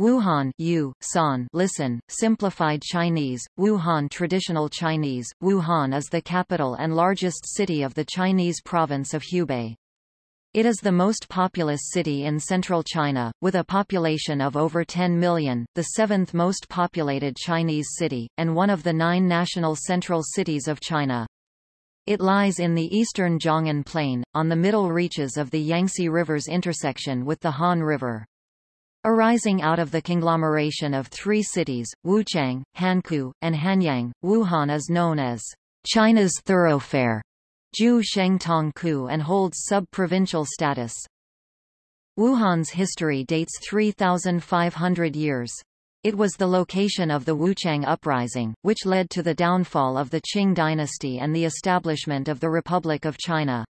Wuhan Yu, San, listen, simplified Chinese, Wuhan Traditional Chinese, Wuhan is the capital and largest city of the Chinese province of Hubei. It is the most populous city in central China, with a population of over 10 million, the seventh most populated Chinese city, and one of the nine national central cities of China. It lies in the eastern Jianghan Plain, on the middle reaches of the Yangtze River's intersection with the Han River. Arising out of the conglomeration of three cities, Wuchang, Hankou, and Hanyang, Wuhan is known as China's thoroughfare, Ju Ku and holds sub-provincial status. Wuhan's history dates 3,500 years. It was the location of the Wuchang Uprising, which led to the downfall of the Qing dynasty and the establishment of the Republic of China.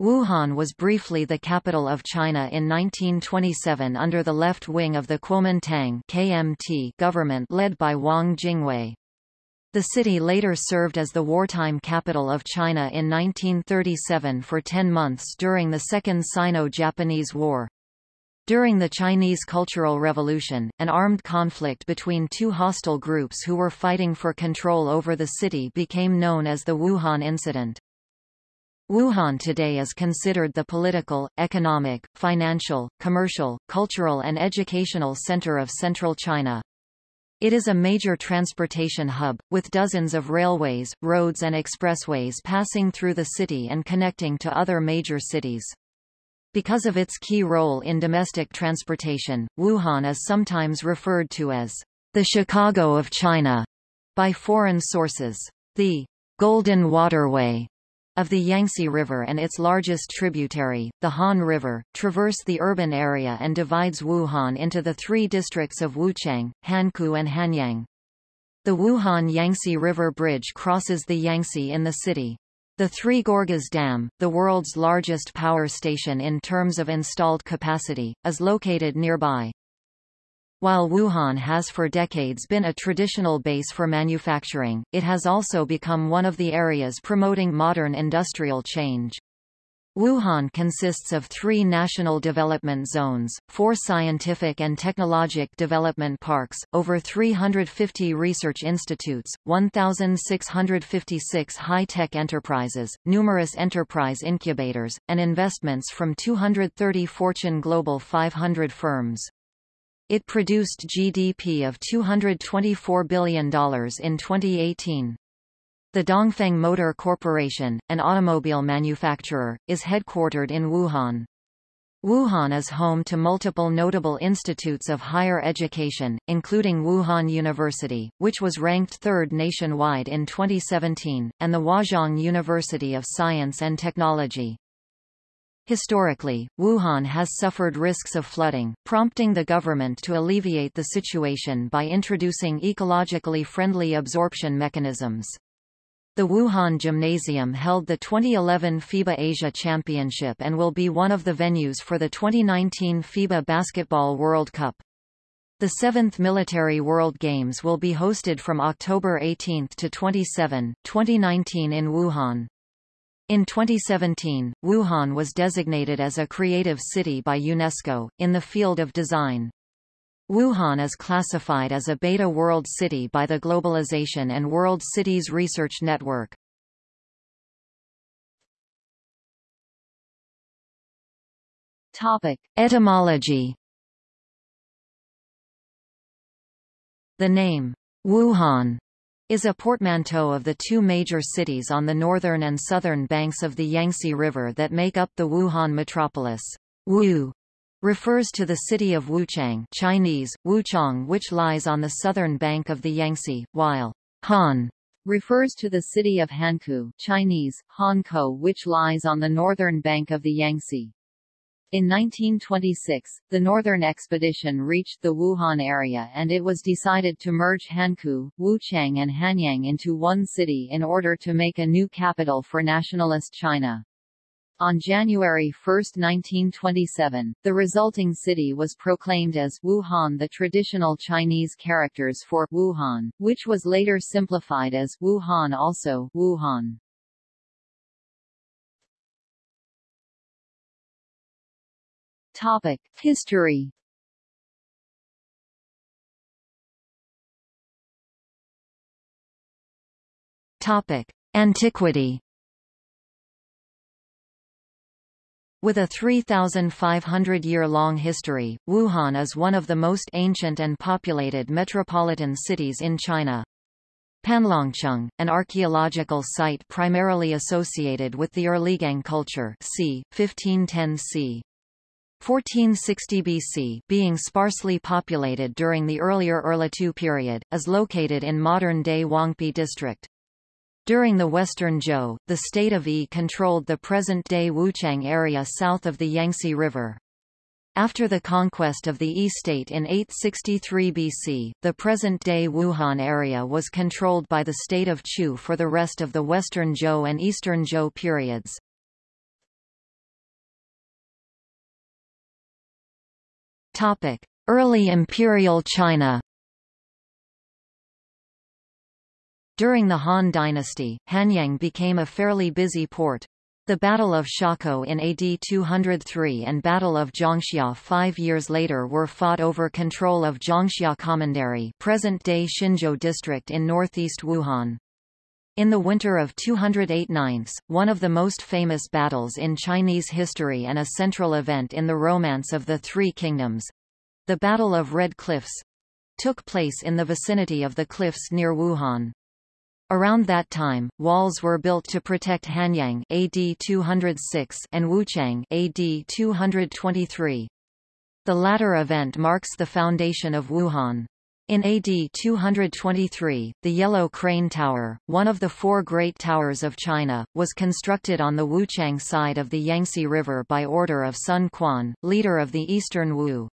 Wuhan was briefly the capital of China in 1927 under the left wing of the Kuomintang KMT government led by Wang Jingwei. The city later served as the wartime capital of China in 1937 for 10 months during the Second Sino-Japanese War. During the Chinese Cultural Revolution, an armed conflict between two hostile groups who were fighting for control over the city became known as the Wuhan Incident. Wuhan today is considered the political, economic, financial, commercial, cultural and educational center of central China. It is a major transportation hub, with dozens of railways, roads and expressways passing through the city and connecting to other major cities. Because of its key role in domestic transportation, Wuhan is sometimes referred to as the Chicago of China by foreign sources. The Golden Waterway of the Yangtze River and its largest tributary, the Han River, traverse the urban area and divides Wuhan into the three districts of Wuchang, Hankou and Hanyang. The Wuhan-Yangtze River Bridge crosses the Yangtze in the city. The Three Gorges Dam, the world's largest power station in terms of installed capacity, is located nearby. While Wuhan has for decades been a traditional base for manufacturing, it has also become one of the areas promoting modern industrial change. Wuhan consists of three national development zones, four scientific and technologic development parks, over 350 research institutes, 1,656 high-tech enterprises, numerous enterprise incubators, and investments from 230 Fortune Global 500 firms. It produced GDP of $224 billion in 2018. The Dongfeng Motor Corporation, an automobile manufacturer, is headquartered in Wuhan. Wuhan is home to multiple notable institutes of higher education, including Wuhan University, which was ranked third nationwide in 2017, and the Huazhong University of Science and Technology. Historically, Wuhan has suffered risks of flooding, prompting the government to alleviate the situation by introducing ecologically friendly absorption mechanisms. The Wuhan Gymnasium held the 2011 FIBA Asia Championship and will be one of the venues for the 2019 FIBA Basketball World Cup. The seventh Military World Games will be hosted from October 18 to 27, 2019 in Wuhan. In 2017, Wuhan was designated as a creative city by UNESCO, in the field of design. Wuhan is classified as a Beta World City by the Globalization and World Cities Research Network. Topic. Etymology The name, Wuhan is a portmanteau of the two major cities on the northern and southern banks of the Yangtze River that make up the Wuhan metropolis. Wu refers to the city of Wuchang Chinese, Wuchang which lies on the southern bank of the Yangtze, while Han refers to the city of Hankou Chinese, Hankou which lies on the northern bank of the Yangtze. In 1926, the Northern Expedition reached the Wuhan area and it was decided to merge Hankou, Wuchang and Hanyang into one city in order to make a new capital for nationalist China. On January 1, 1927, the resulting city was proclaimed as Wuhan the traditional Chinese characters for Wuhan, which was later simplified as Wuhan also Wuhan. Topic: History. Topic: Antiquity. With a 3,500-year-long history, Wuhan is one of the most ancient and populated metropolitan cities in China. Panlongcheng, an archaeological site primarily associated with the Erligang culture c. 1510 c. 1460 BC being sparsely populated during the earlier Erlitou period, is located in modern-day Huangpi district. During the Western Zhou, the state of Yi controlled the present-day Wuchang area south of the Yangtze River. After the conquest of the Yi state in 863 BC, the present-day Wuhan area was controlled by the state of Chu for the rest of the Western Zhou and Eastern Zhou periods. Early Imperial China During the Han dynasty, Hanyang became a fairly busy port. The Battle of Xiakou in AD 203 and Battle of Jiangxia five years later were fought over control of Jiangxia Commandery present-day Xinzhou district in northeast Wuhan. In the winter of 208 ninths, one of the most famous battles in Chinese history and a central event in the Romance of the Three Kingdoms—the Battle of Red Cliffs—took place in the vicinity of the cliffs near Wuhan. Around that time, walls were built to protect Hanyang AD 206 and Wuchang AD 223. The latter event marks the foundation of Wuhan. In AD 223, the Yellow Crane Tower, one of the four great towers of China, was constructed on the Wuchang side of the Yangtze River by order of Sun Quan, leader of the Eastern Wu.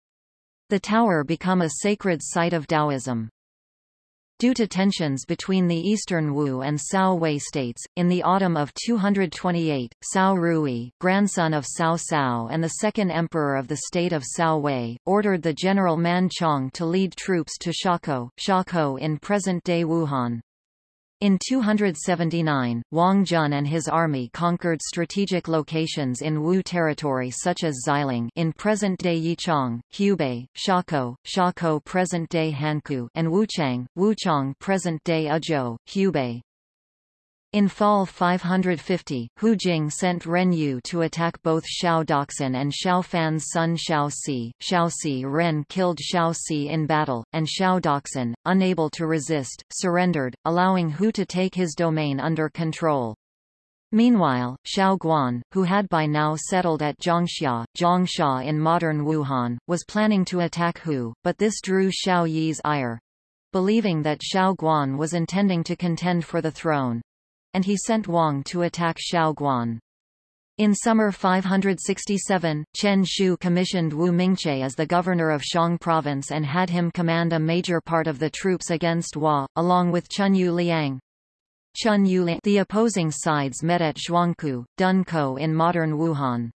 The tower became a sacred site of Taoism. Due to tensions between the Eastern Wu and Cao Wei states, in the autumn of 228, Cao Rui, grandson of Cao Cao and the second emperor of the state of Cao Wei, ordered the general Man Chong to lead troops to Xiakou, Xiakou in present-day Wuhan. In 279, Wang Jun and his army conquered strategic locations in Wu territory such as Xiling in present-day Yichang, Hubei, Xiakou, Xiakou present-day Hankou and Wuchang, Wuchang present-day Ezhou, Hubei. In fall 550, Hou Jing sent Ren Yu to attack both Xiao Doxin and Xiao Fan's son Xiao Si. Xiao Si Ren killed Xiao Si in battle, and Xiao Doxin, unable to resist, surrendered, allowing Hu to take his domain under control. Meanwhile, Xiao Guan, who had by now settled at Jiangxia, Zhongsha in modern Wuhan, was planning to attack Hu, but this drew Xiao Yi's ire. Believing that Xiao Guan was intending to contend for the throne, and he sent Wang to attack Xiaoguan. In summer 567, Chen Shu commissioned Wu Mingche as the governor of Shang province and had him command a major part of the troops against Hua, along with Chun Yu Liang. Chun Yu Liang The opposing sides met at Zhuangku, Dunko in modern Wuhan.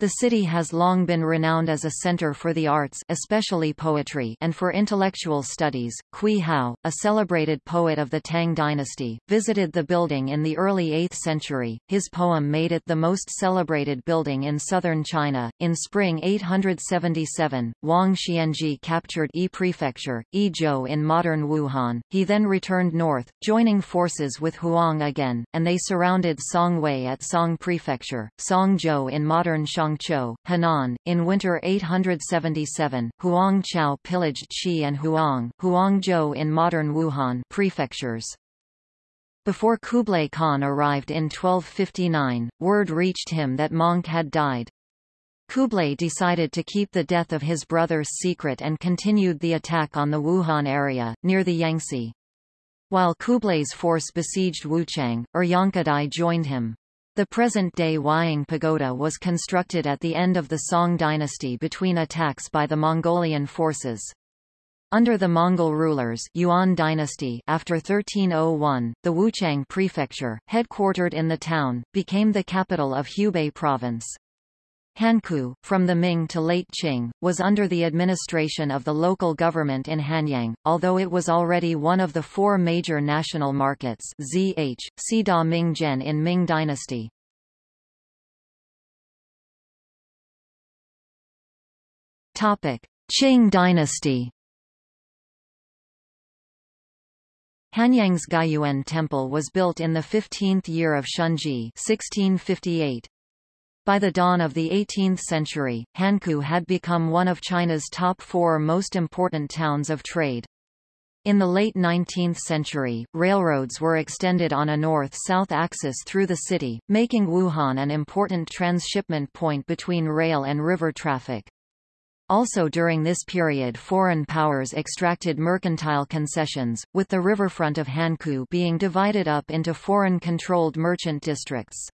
The city has long been renowned as a center for the arts especially poetry and for intellectual studies. Cui Hao, a celebrated poet of the Tang dynasty, visited the building in the early 8th century. His poem made it the most celebrated building in southern China. In spring 877, Wang Xianzhi captured Yi Prefecture, Yizhou in modern Wuhan. He then returned north, joining forces with Huang again, and they surrounded Songwei at Song Prefecture, Songzhou in modern Shanghai Guangzhou, Henan. In winter 877, Huang Chao pillaged Qi and Huang, Huangzhou in modern Wuhan prefectures. Before Kublai Khan arrived in 1259, word reached him that Möngke had died. Kublai decided to keep the death of his brothers secret and continued the attack on the Wuhan area, near the Yangtze. While Kublai's force besieged Wuchang, Uryankadai joined him. The present-day Huaying Pagoda was constructed at the end of the Song dynasty between attacks by the Mongolian forces. Under the Mongol rulers Yuan dynasty after 1301, the Wuchang prefecture, headquartered in the town, became the capital of Hubei province. Hankou, from the Ming to late Qing, was under the administration of the local government in Hanyang, although it was already one of the four major national markets ZH, Sida Ming Zhen in Ming dynasty. Qing dynasty Hanyang's Guiyuan Temple was built in the 15th year of Shunzhi 1658. By the dawn of the 18th century, Hankou had become one of China's top four most important towns of trade. In the late 19th century, railroads were extended on a north-south axis through the city, making Wuhan an important transshipment point between rail and river traffic. Also during this period foreign powers extracted mercantile concessions, with the riverfront of Hankou being divided up into foreign-controlled merchant districts.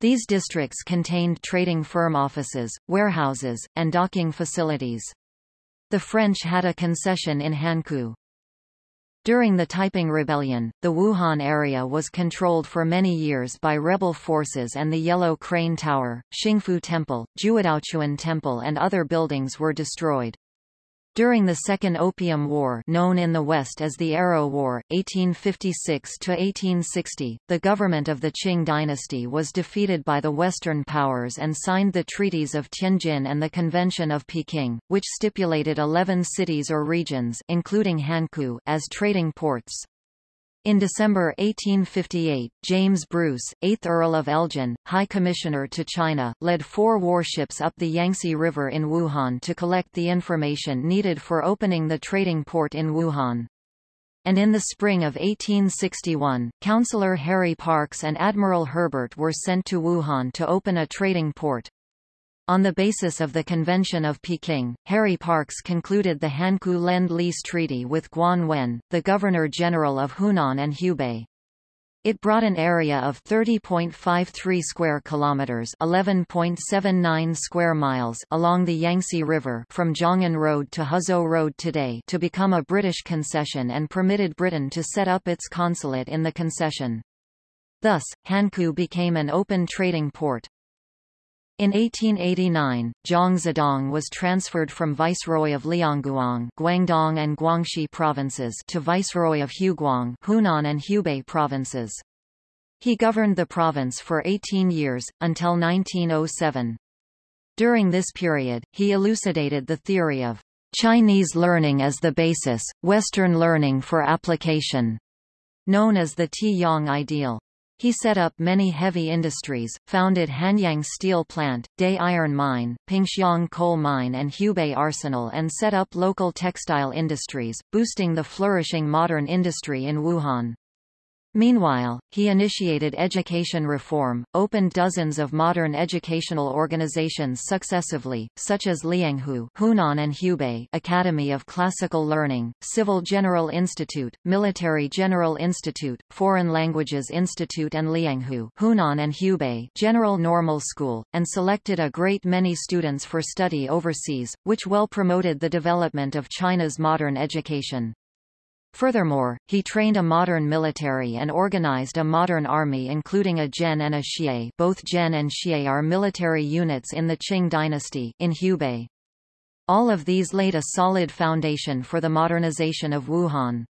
These districts contained trading firm offices, warehouses, and docking facilities. The French had a concession in Hankou. During the Taiping Rebellion, the Wuhan area was controlled for many years by rebel forces and the Yellow Crane Tower, Xingfu Temple, Juedaochuan Temple and other buildings were destroyed. During the Second Opium War known in the West as the Arrow War, 1856–1860, the government of the Qing dynasty was defeated by the Western powers and signed the Treaties of Tianjin and the Convention of Peking, which stipulated 11 cities or regions including Hankou as trading ports. In December 1858, James Bruce, 8th Earl of Elgin, High Commissioner to China, led four warships up the Yangtze River in Wuhan to collect the information needed for opening the trading port in Wuhan. And in the spring of 1861, Councillor Harry Parkes and Admiral Herbert were sent to Wuhan to open a trading port. On the basis of the Convention of Peking, Harry Parkes concluded the Hankou Lend-Lease Treaty with Guan Wen, the Governor-General of Hunan and Hubei. It brought an area of 30.53 square kilometers, 11.79 square miles along the Yangtze River from Zhong'an Road to Huzhou Road today to become a British concession and permitted Britain to set up its consulate in the concession. Thus, Hankou became an open trading port. In 1889, Zhang Zhidong was transferred from Viceroy of Liangguang Guangdong and Guangxi provinces to Viceroy of Huguang Hunan and Hubei provinces. He governed the province for 18 years, until 1907. During this period, he elucidated the theory of Chinese learning as the basis, Western learning for application, known as the Ti-Yong ideal. He set up many heavy industries, founded Hanyang Steel Plant, Daye Iron Mine, Pingxiang Coal Mine and Hubei Arsenal and set up local textile industries, boosting the flourishing modern industry in Wuhan. Meanwhile, he initiated education reform, opened dozens of modern educational organizations successively, such as Lianghu Hunan and Hubei Academy of Classical Learning, Civil General Institute, Military General Institute, Foreign Languages Institute and Lianghu Hunan and Hubei General Normal School, and selected a great many students for study overseas, which well promoted the development of China's modern education. Furthermore, he trained a modern military and organized a modern army including a Zhen and a Xie both Zhen and Xie are military units in the Qing dynasty in Hubei. All of these laid a solid foundation for the modernization of Wuhan.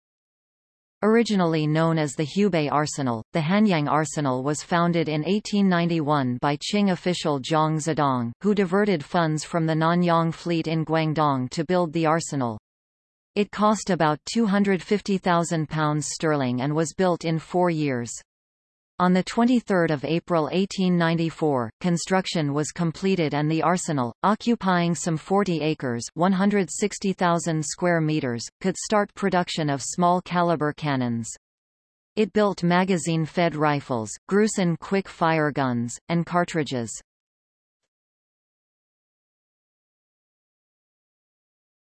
Originally known as the Hubei Arsenal, the Hanyang Arsenal was founded in 1891 by Qing official Zhang Zhidong, who diverted funds from the Nanyang fleet in Guangdong to build the arsenal. It cost about £250,000 sterling and was built in four years. On 23 April 1894, construction was completed and the arsenal, occupying some 40 acres 160,000 square meters, could start production of small-caliber cannons. It built magazine-fed rifles, Gruson quick-fire guns, and cartridges.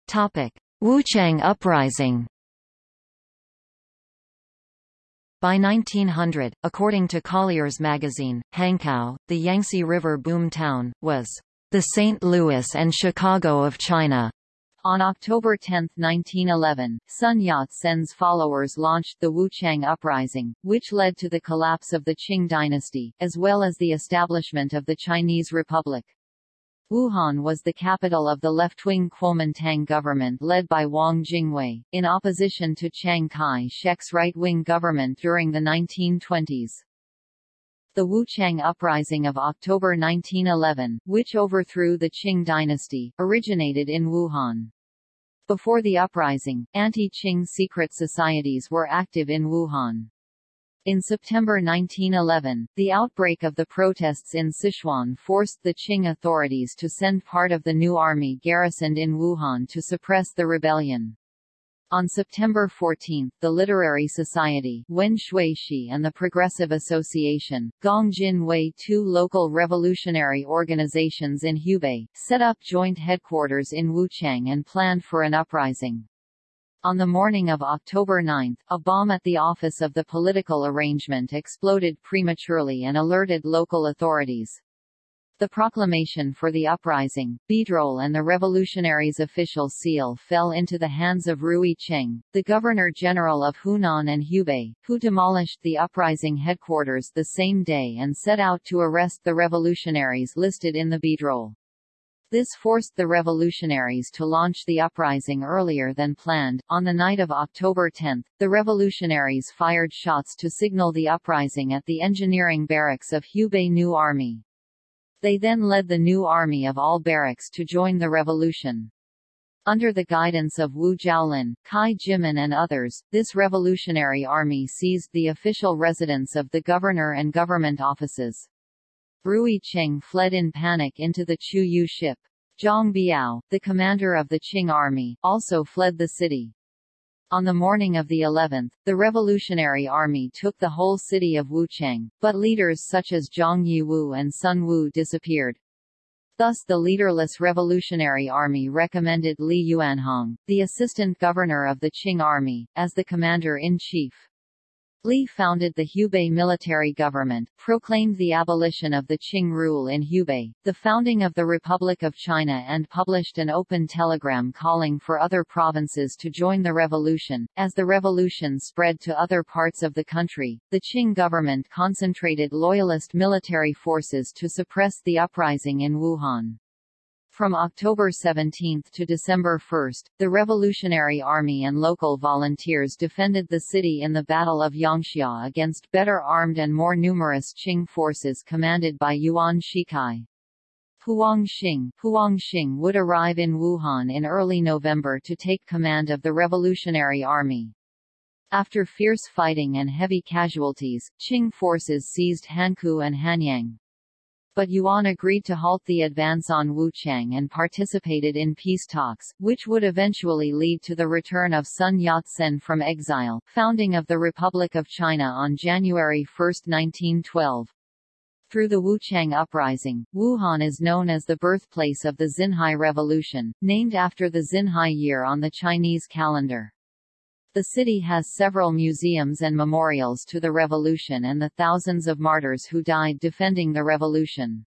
Topic. Wuchang Uprising By 1900, according to Collier's magazine, Hankou, the Yangtze River boom town, was the St. Louis and Chicago of China. On October 10, 1911, Sun Yat-sen's followers launched the Wuchang Uprising, which led to the collapse of the Qing dynasty, as well as the establishment of the Chinese Republic. Wuhan was the capital of the left-wing Kuomintang government led by Wang Jingwei, in opposition to Chiang Kai-shek's right-wing government during the 1920s. The Wuchang Uprising of October 1911, which overthrew the Qing dynasty, originated in Wuhan. Before the uprising, anti-Qing secret societies were active in Wuhan. In September 1911, the outbreak of the protests in Sichuan forced the Qing authorities to send part of the new army garrisoned in Wuhan to suppress the rebellion. On September 14, the Literary Society Wen Shui and the Progressive Association, Gongjin Wei two local revolutionary organizations in Hubei, set up joint headquarters in Wuchang and planned for an uprising. On the morning of October 9, a bomb at the office of the political arrangement exploded prematurely and alerted local authorities. The proclamation for the uprising, Bidrol and the revolutionaries' official seal fell into the hands of Rui Cheng, the Governor-General of Hunan and Hubei, who demolished the uprising headquarters the same day and set out to arrest the revolutionaries listed in the Bidrol. This forced the revolutionaries to launch the uprising earlier than planned. On the night of October 10, the revolutionaries fired shots to signal the uprising at the engineering barracks of Hubei New Army. They then led the New Army of all barracks to join the revolution. Under the guidance of Wu Jiaolin, Kai Jimin and others, this revolutionary army seized the official residence of the governor and government offices. Rui Cheng fled in panic into the Chu Yu ship. Zhang Biao, the commander of the Qing army, also fled the city. On the morning of the 11th, the Revolutionary Army took the whole city of Wuchang, but leaders such as Zhang Yiwu and Sun Wu disappeared. Thus the leaderless Revolutionary Army recommended Li Yuanhong, the assistant governor of the Qing army, as the commander-in-chief. Li founded the Hubei military government, proclaimed the abolition of the Qing rule in Hubei, the founding of the Republic of China and published an open telegram calling for other provinces to join the revolution. As the revolution spread to other parts of the country, the Qing government concentrated loyalist military forces to suppress the uprising in Wuhan. From October 17 to December 1, the Revolutionary Army and local volunteers defended the city in the Battle of Yangxia against better armed and more numerous Qing forces commanded by Yuan Shikai. Huang Xing, Huang Xing would arrive in Wuhan in early November to take command of the Revolutionary Army. After fierce fighting and heavy casualties, Qing forces seized Hankou and Hanyang but Yuan agreed to halt the advance on Wuchang and participated in peace talks, which would eventually lead to the return of Sun Yat-sen from exile, founding of the Republic of China on January 1, 1912. Through the Wuchang Uprising, Wuhan is known as the birthplace of the Xinhai Revolution, named after the Xinhai year on the Chinese calendar. The city has several museums and memorials to the revolution and the thousands of martyrs who died defending the revolution.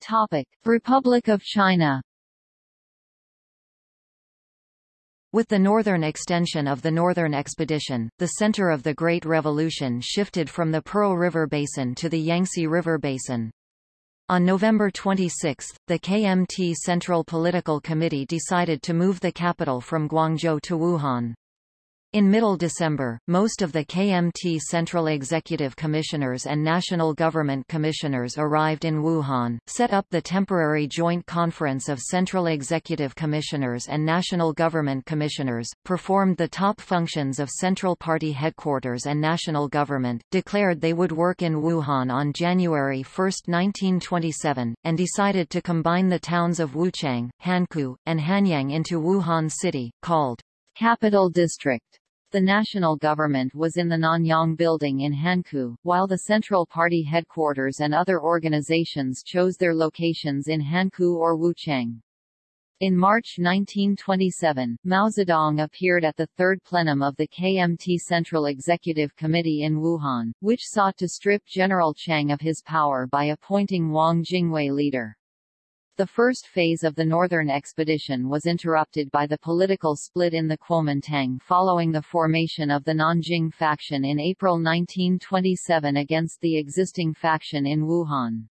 Topic: Republic of China With the northern extension of the Northern Expedition, the center of the Great Revolution shifted from the Pearl River Basin to the Yangtze River Basin. On November 26, the KMT Central Political Committee decided to move the capital from Guangzhou to Wuhan. In middle December, most of the KMT Central Executive Commissioners and National Government Commissioners arrived in Wuhan, set up the temporary Joint Conference of Central Executive Commissioners and National Government Commissioners, performed the top functions of Central Party headquarters and national government, declared they would work in Wuhan on January 1, 1927, and decided to combine the towns of Wuchang, Hankou, and Hanyang into Wuhan City, called Capital District. The national government was in the Nanyang building in Hankou, while the Central Party headquarters and other organizations chose their locations in Hankou or Wuchang. In March 1927, Mao Zedong appeared at the third plenum of the KMT Central Executive Committee in Wuhan, which sought to strip General Chiang of his power by appointing Wang Jingwei leader. The first phase of the northern expedition was interrupted by the political split in the Kuomintang following the formation of the Nanjing faction in April 1927 against the existing faction in Wuhan.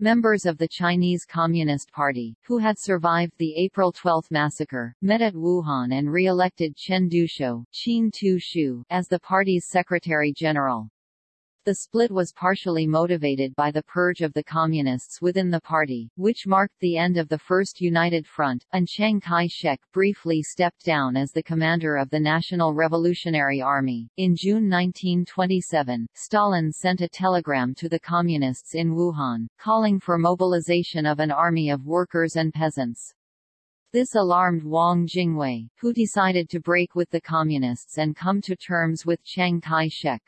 Members of the Chinese Communist Party, who had survived the April 12 massacre, met at Wuhan and re-elected Chen Duxiu as the party's secretary-general. The split was partially motivated by the purge of the Communists within the party, which marked the end of the First United Front, and Chiang Kai-shek briefly stepped down as the commander of the National Revolutionary Army. In June 1927, Stalin sent a telegram to the Communists in Wuhan, calling for mobilization of an army of workers and peasants. This alarmed Wang Jingwei, who decided to break with the Communists and come to terms with Chiang Kai-shek.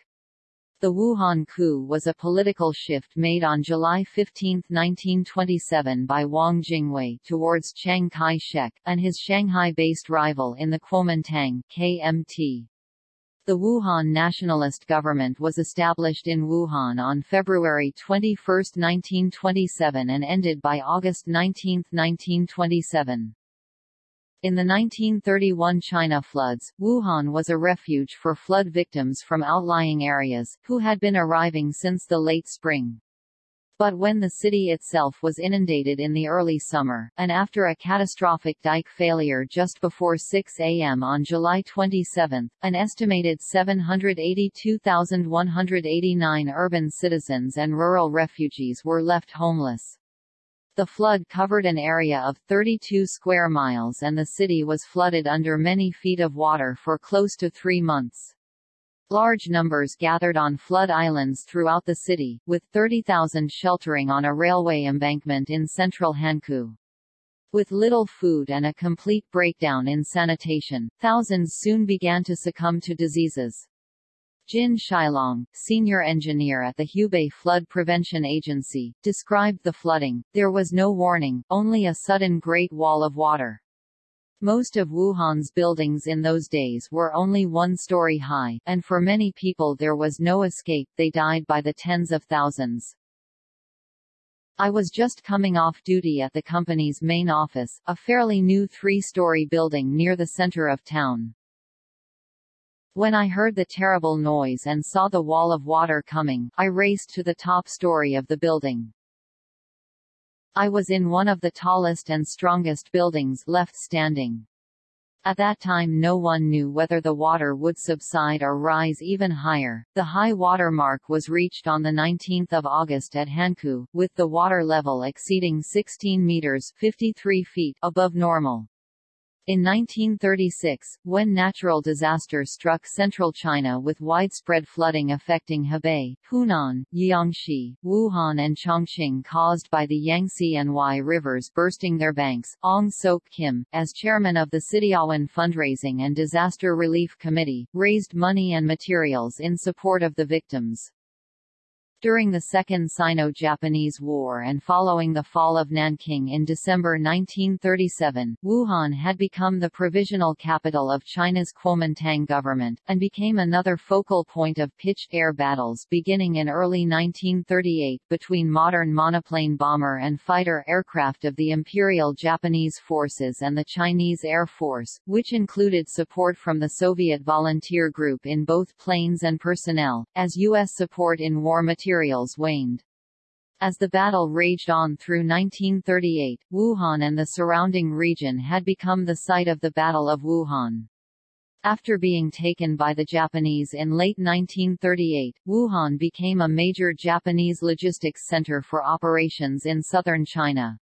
The Wuhan coup was a political shift made on July 15, 1927 by Wang Jingwei towards Chiang Kai-shek, and his Shanghai-based rival in the Kuomintang KMT. The Wuhan nationalist government was established in Wuhan on February 21, 1927 and ended by August 19, 1927. In the 1931 China floods, Wuhan was a refuge for flood victims from outlying areas, who had been arriving since the late spring. But when the city itself was inundated in the early summer, and after a catastrophic dike failure just before 6 a.m. on July 27, an estimated 782,189 urban citizens and rural refugees were left homeless. The flood covered an area of 32 square miles and the city was flooded under many feet of water for close to three months. Large numbers gathered on flood islands throughout the city, with 30,000 sheltering on a railway embankment in central Hankou. With little food and a complete breakdown in sanitation, thousands soon began to succumb to diseases. Jin Shilong, senior engineer at the Hubei Flood Prevention Agency, described the flooding. There was no warning, only a sudden great wall of water. Most of Wuhan's buildings in those days were only one story high, and for many people there was no escape they died by the tens of thousands. I was just coming off duty at the company's main office, a fairly new three-story building near the center of town. When I heard the terrible noise and saw the wall of water coming, I raced to the top story of the building. I was in one of the tallest and strongest buildings left standing. At that time no one knew whether the water would subside or rise even higher. The high water mark was reached on 19 August at Hankou, with the water level exceeding 16 meters 53 feet above normal. In 1936, when natural disaster struck central China with widespread flooding affecting Hebei, Hunan, Jiangxi, Wuhan and Chongqing caused by the Yangtze and Huai rivers bursting their banks, Ong Sok Kim, as chairman of the Sidiawan Fundraising and Disaster Relief Committee, raised money and materials in support of the victims. During the Second Sino-Japanese War and following the fall of Nanking in December 1937, Wuhan had become the provisional capital of China's Kuomintang government, and became another focal point of pitched air battles beginning in early 1938 between modern monoplane bomber and fighter aircraft of the Imperial Japanese Forces and the Chinese Air Force, which included support from the Soviet volunteer group in both planes and personnel, as U.S. support in war material materials waned. As the battle raged on through 1938, Wuhan and the surrounding region had become the site of the Battle of Wuhan. After being taken by the Japanese in late 1938, Wuhan became a major Japanese logistics center for operations in southern China.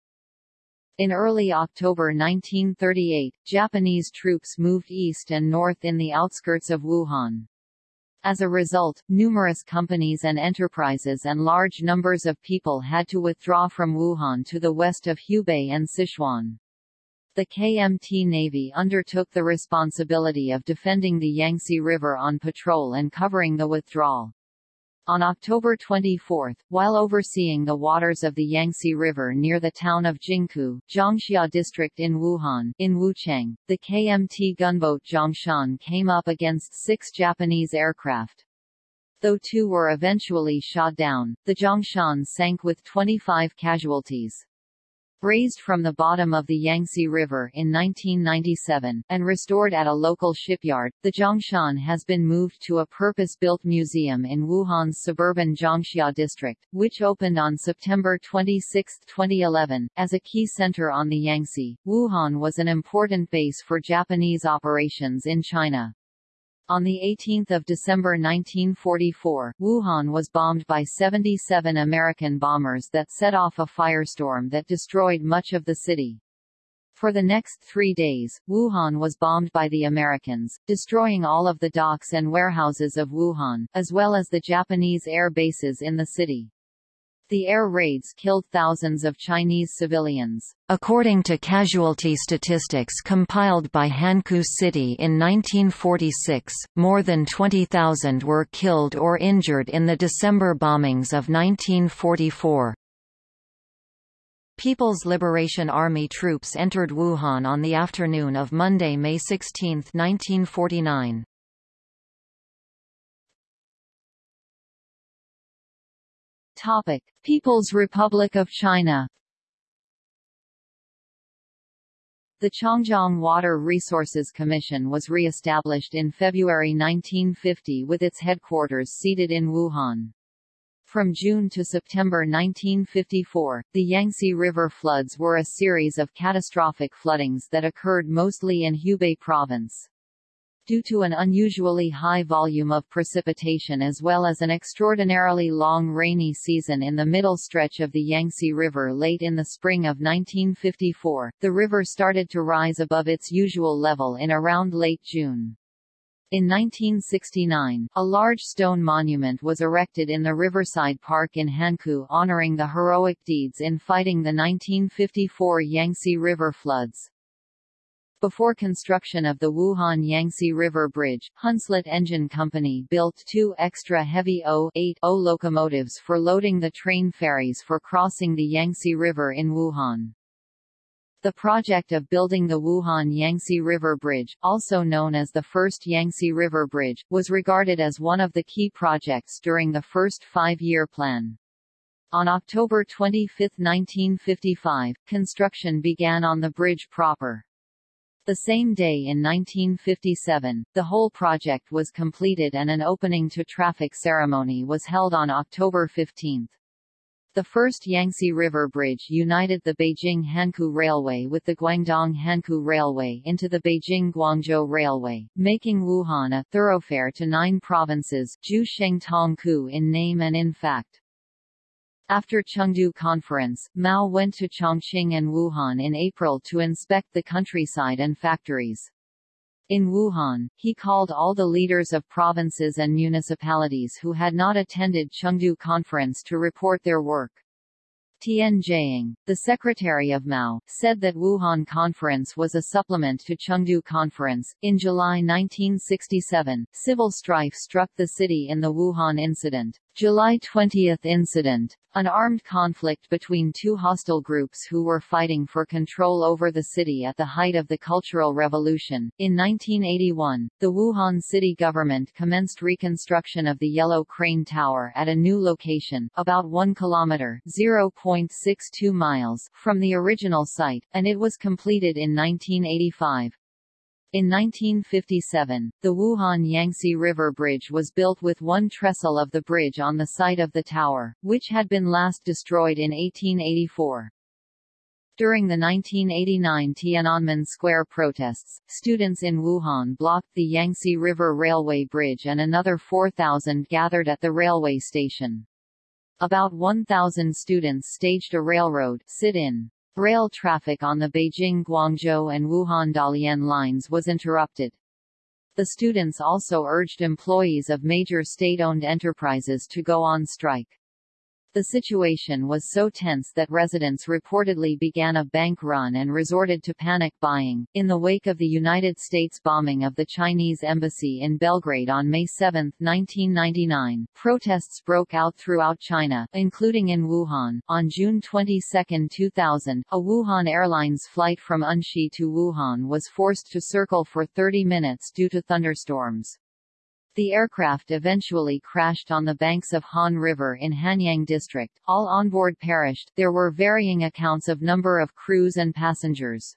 In early October 1938, Japanese troops moved east and north in the outskirts of Wuhan. As a result, numerous companies and enterprises and large numbers of people had to withdraw from Wuhan to the west of Hubei and Sichuan. The KMT Navy undertook the responsibility of defending the Yangtze River on patrol and covering the withdrawal. On October 24, while overseeing the waters of the Yangtze River near the town of Jingkou, Jiangxia district in Wuhan, in Wuchang, the KMT gunboat Zhongshan came up against six Japanese aircraft. Though two were eventually shot down, the Zhongshan sank with 25 casualties. Raised from the bottom of the Yangtze River in 1997, and restored at a local shipyard, the Zhongshan has been moved to a purpose-built museum in Wuhan's suburban Jiangxia district, which opened on September 26, 2011. As a key center on the Yangtze, Wuhan was an important base for Japanese operations in China. On 18 December 1944, Wuhan was bombed by 77 American bombers that set off a firestorm that destroyed much of the city. For the next three days, Wuhan was bombed by the Americans, destroying all of the docks and warehouses of Wuhan, as well as the Japanese air bases in the city. The air raids killed thousands of Chinese civilians. According to casualty statistics compiled by Hankou City in 1946, more than 20,000 were killed or injured in the December bombings of 1944. People's Liberation Army troops entered Wuhan on the afternoon of Monday, May 16, 1949. Topic: People's Republic of China. The Changjiang Water Resources Commission was re-established in February 1950 with its headquarters seated in Wuhan. From June to September 1954, the Yangtze River floods were a series of catastrophic floodings that occurred mostly in Hubei province. Due to an unusually high volume of precipitation as well as an extraordinarily long rainy season in the middle stretch of the Yangtze River late in the spring of 1954, the river started to rise above its usual level in around late June. In 1969, a large stone monument was erected in the Riverside Park in Hankou honoring the heroic deeds in fighting the 1954 Yangtze River floods. Before construction of the Wuhan Yangtze River Bridge, Hunslet Engine Company built two extra heavy O-8 O locomotives for loading the train ferries for crossing the Yangtze River in Wuhan. The project of building the Wuhan Yangtze River Bridge, also known as the first Yangtze River Bridge, was regarded as one of the key projects during the first five-year plan. On October 25, 1955, construction began on the bridge proper. The same day in 1957, the whole project was completed and an opening to traffic ceremony was held on October 15. The first Yangtze River Bridge united the Beijing-Hankou Railway with the Guangdong-Hankou Railway into the Beijing-Guangzhou Railway, making Wuhan a thoroughfare to nine provinces Ju Sheng Tong Ku in name and in fact. After Chengdu Conference, Mao went to Chongqing and Wuhan in April to inspect the countryside and factories. In Wuhan, he called all the leaders of provinces and municipalities who had not attended Chengdu Conference to report their work. Tian Jiaying, the secretary of Mao, said that Wuhan Conference was a supplement to Chengdu Conference. In July 1967, civil strife struck the city in the Wuhan incident. July 20 incident. An armed conflict between two hostile groups who were fighting for control over the city at the height of the Cultural Revolution. In 1981, the Wuhan city government commenced reconstruction of the Yellow Crane Tower at a new location, about 1 kilometer (0.62 miles) from the original site, and it was completed in 1985. In 1957, the Wuhan Yangtze River Bridge was built with one trestle of the bridge on the site of the tower, which had been last destroyed in 1884. During the 1989 Tiananmen Square protests, students in Wuhan blocked the Yangtze River Railway Bridge and another 4,000 gathered at the railway station. About 1,000 students staged a railroad sit-in. Rail traffic on the Beijing-Guangzhou and Wuhan-Dalian lines was interrupted. The students also urged employees of major state-owned enterprises to go on strike. The situation was so tense that residents reportedly began a bank run and resorted to panic buying. In the wake of the United States bombing of the Chinese embassy in Belgrade on May 7, 1999, protests broke out throughout China, including in Wuhan. On June 22, 2000, a Wuhan Airlines flight from Enshi to Wuhan was forced to circle for 30 minutes due to thunderstorms. The aircraft eventually crashed on the banks of Han River in Hanyang District. All onboard perished. There were varying accounts of number of crews and passengers.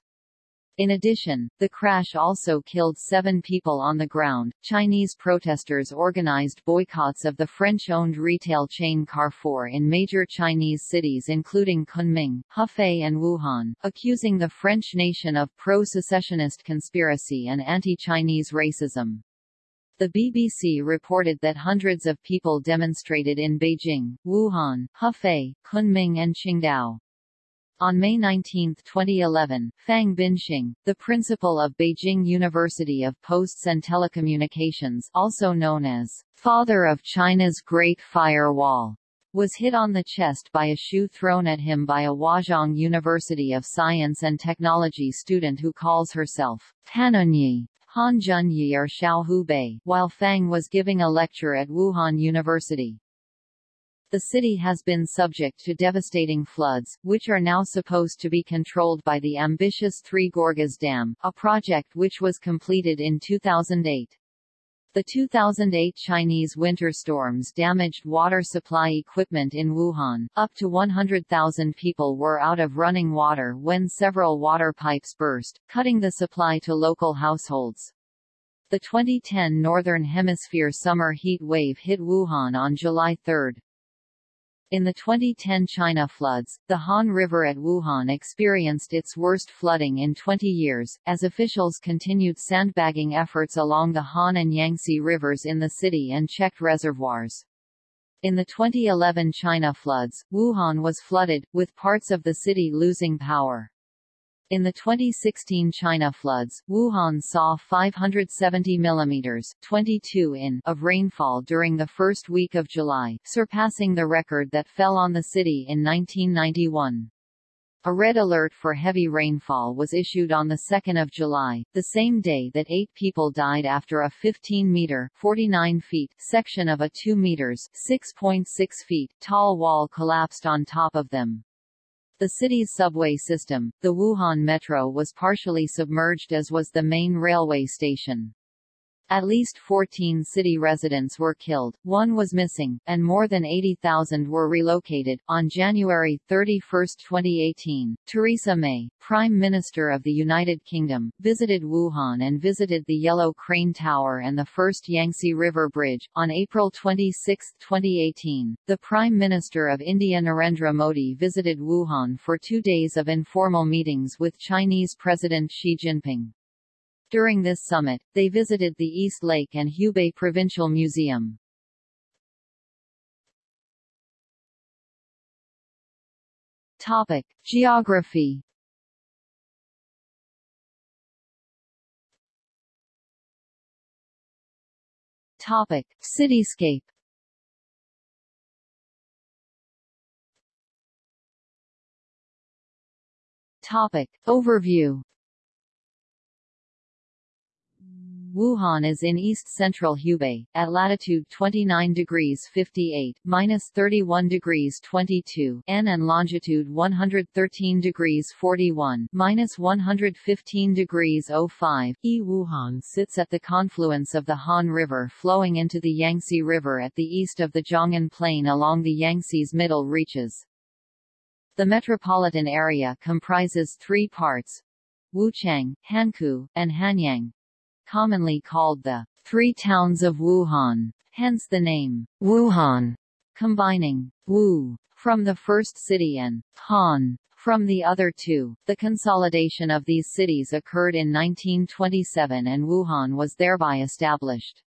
In addition, the crash also killed seven people on the ground. Chinese protesters organized boycotts of the French-owned retail chain Carrefour in major Chinese cities including Kunming, Hefei and Wuhan, accusing the French nation of pro-secessionist conspiracy and anti-Chinese racism. The BBC reported that hundreds of people demonstrated in Beijing, Wuhan, Hefei, Kunming and Qingdao. On May 19, 2011, Fang Binxing, the principal of Beijing University of Posts and Telecommunications also known as father of China's Great Firewall, was hit on the chest by a shoe thrown at him by a Huazhong University of Science and Technology student who calls herself Hanunyi, Han Junyi or Xiao Hubei, while Fang was giving a lecture at Wuhan University. The city has been subject to devastating floods, which are now supposed to be controlled by the ambitious Three Gorges Dam, a project which was completed in 2008. The 2008 Chinese winter storms damaged water supply equipment in Wuhan. Up to 100,000 people were out of running water when several water pipes burst, cutting the supply to local households. The 2010 Northern Hemisphere summer heat wave hit Wuhan on July 3. In the 2010 China floods, the Han River at Wuhan experienced its worst flooding in 20 years, as officials continued sandbagging efforts along the Han and Yangtze rivers in the city and checked reservoirs. In the 2011 China floods, Wuhan was flooded, with parts of the city losing power. In the 2016 China floods, Wuhan saw 570 mm 22 in of rainfall during the first week of July, surpassing the record that fell on the city in 1991. A red alert for heavy rainfall was issued on 2 July, the same day that eight people died after a 15-meter (49 feet) section of a 2 meters (6.6 feet) tall wall collapsed on top of them. The city's subway system, the Wuhan Metro was partially submerged as was the main railway station. At least 14 city residents were killed, one was missing, and more than 80,000 were relocated. On January 31, 2018, Theresa May, Prime Minister of the United Kingdom, visited Wuhan and visited the Yellow Crane Tower and the first Yangtze River Bridge. On April 26, 2018, the Prime Minister of India Narendra Modi visited Wuhan for two days of informal meetings with Chinese President Xi Jinping. During this summit, they visited the East Lake and Hubei Provincial Museum. Topic: Geography. Topic: Cityscape. Topic: Overview. Wuhan is in east-central Hubei, at latitude 29 degrees 58, minus 31 degrees 22 N and longitude 113 degrees 41, minus 115 degrees 05 E. Wuhan sits at the confluence of the Han River flowing into the Yangtze River at the east of the Zhongnan Plain along the Yangtze's middle reaches. The metropolitan area comprises three parts, Wuchang, Hankou, and Hanyang commonly called the Three Towns of Wuhan, hence the name Wuhan, combining Wu from the first city and Han from the other two. The consolidation of these cities occurred in 1927 and Wuhan was thereby established.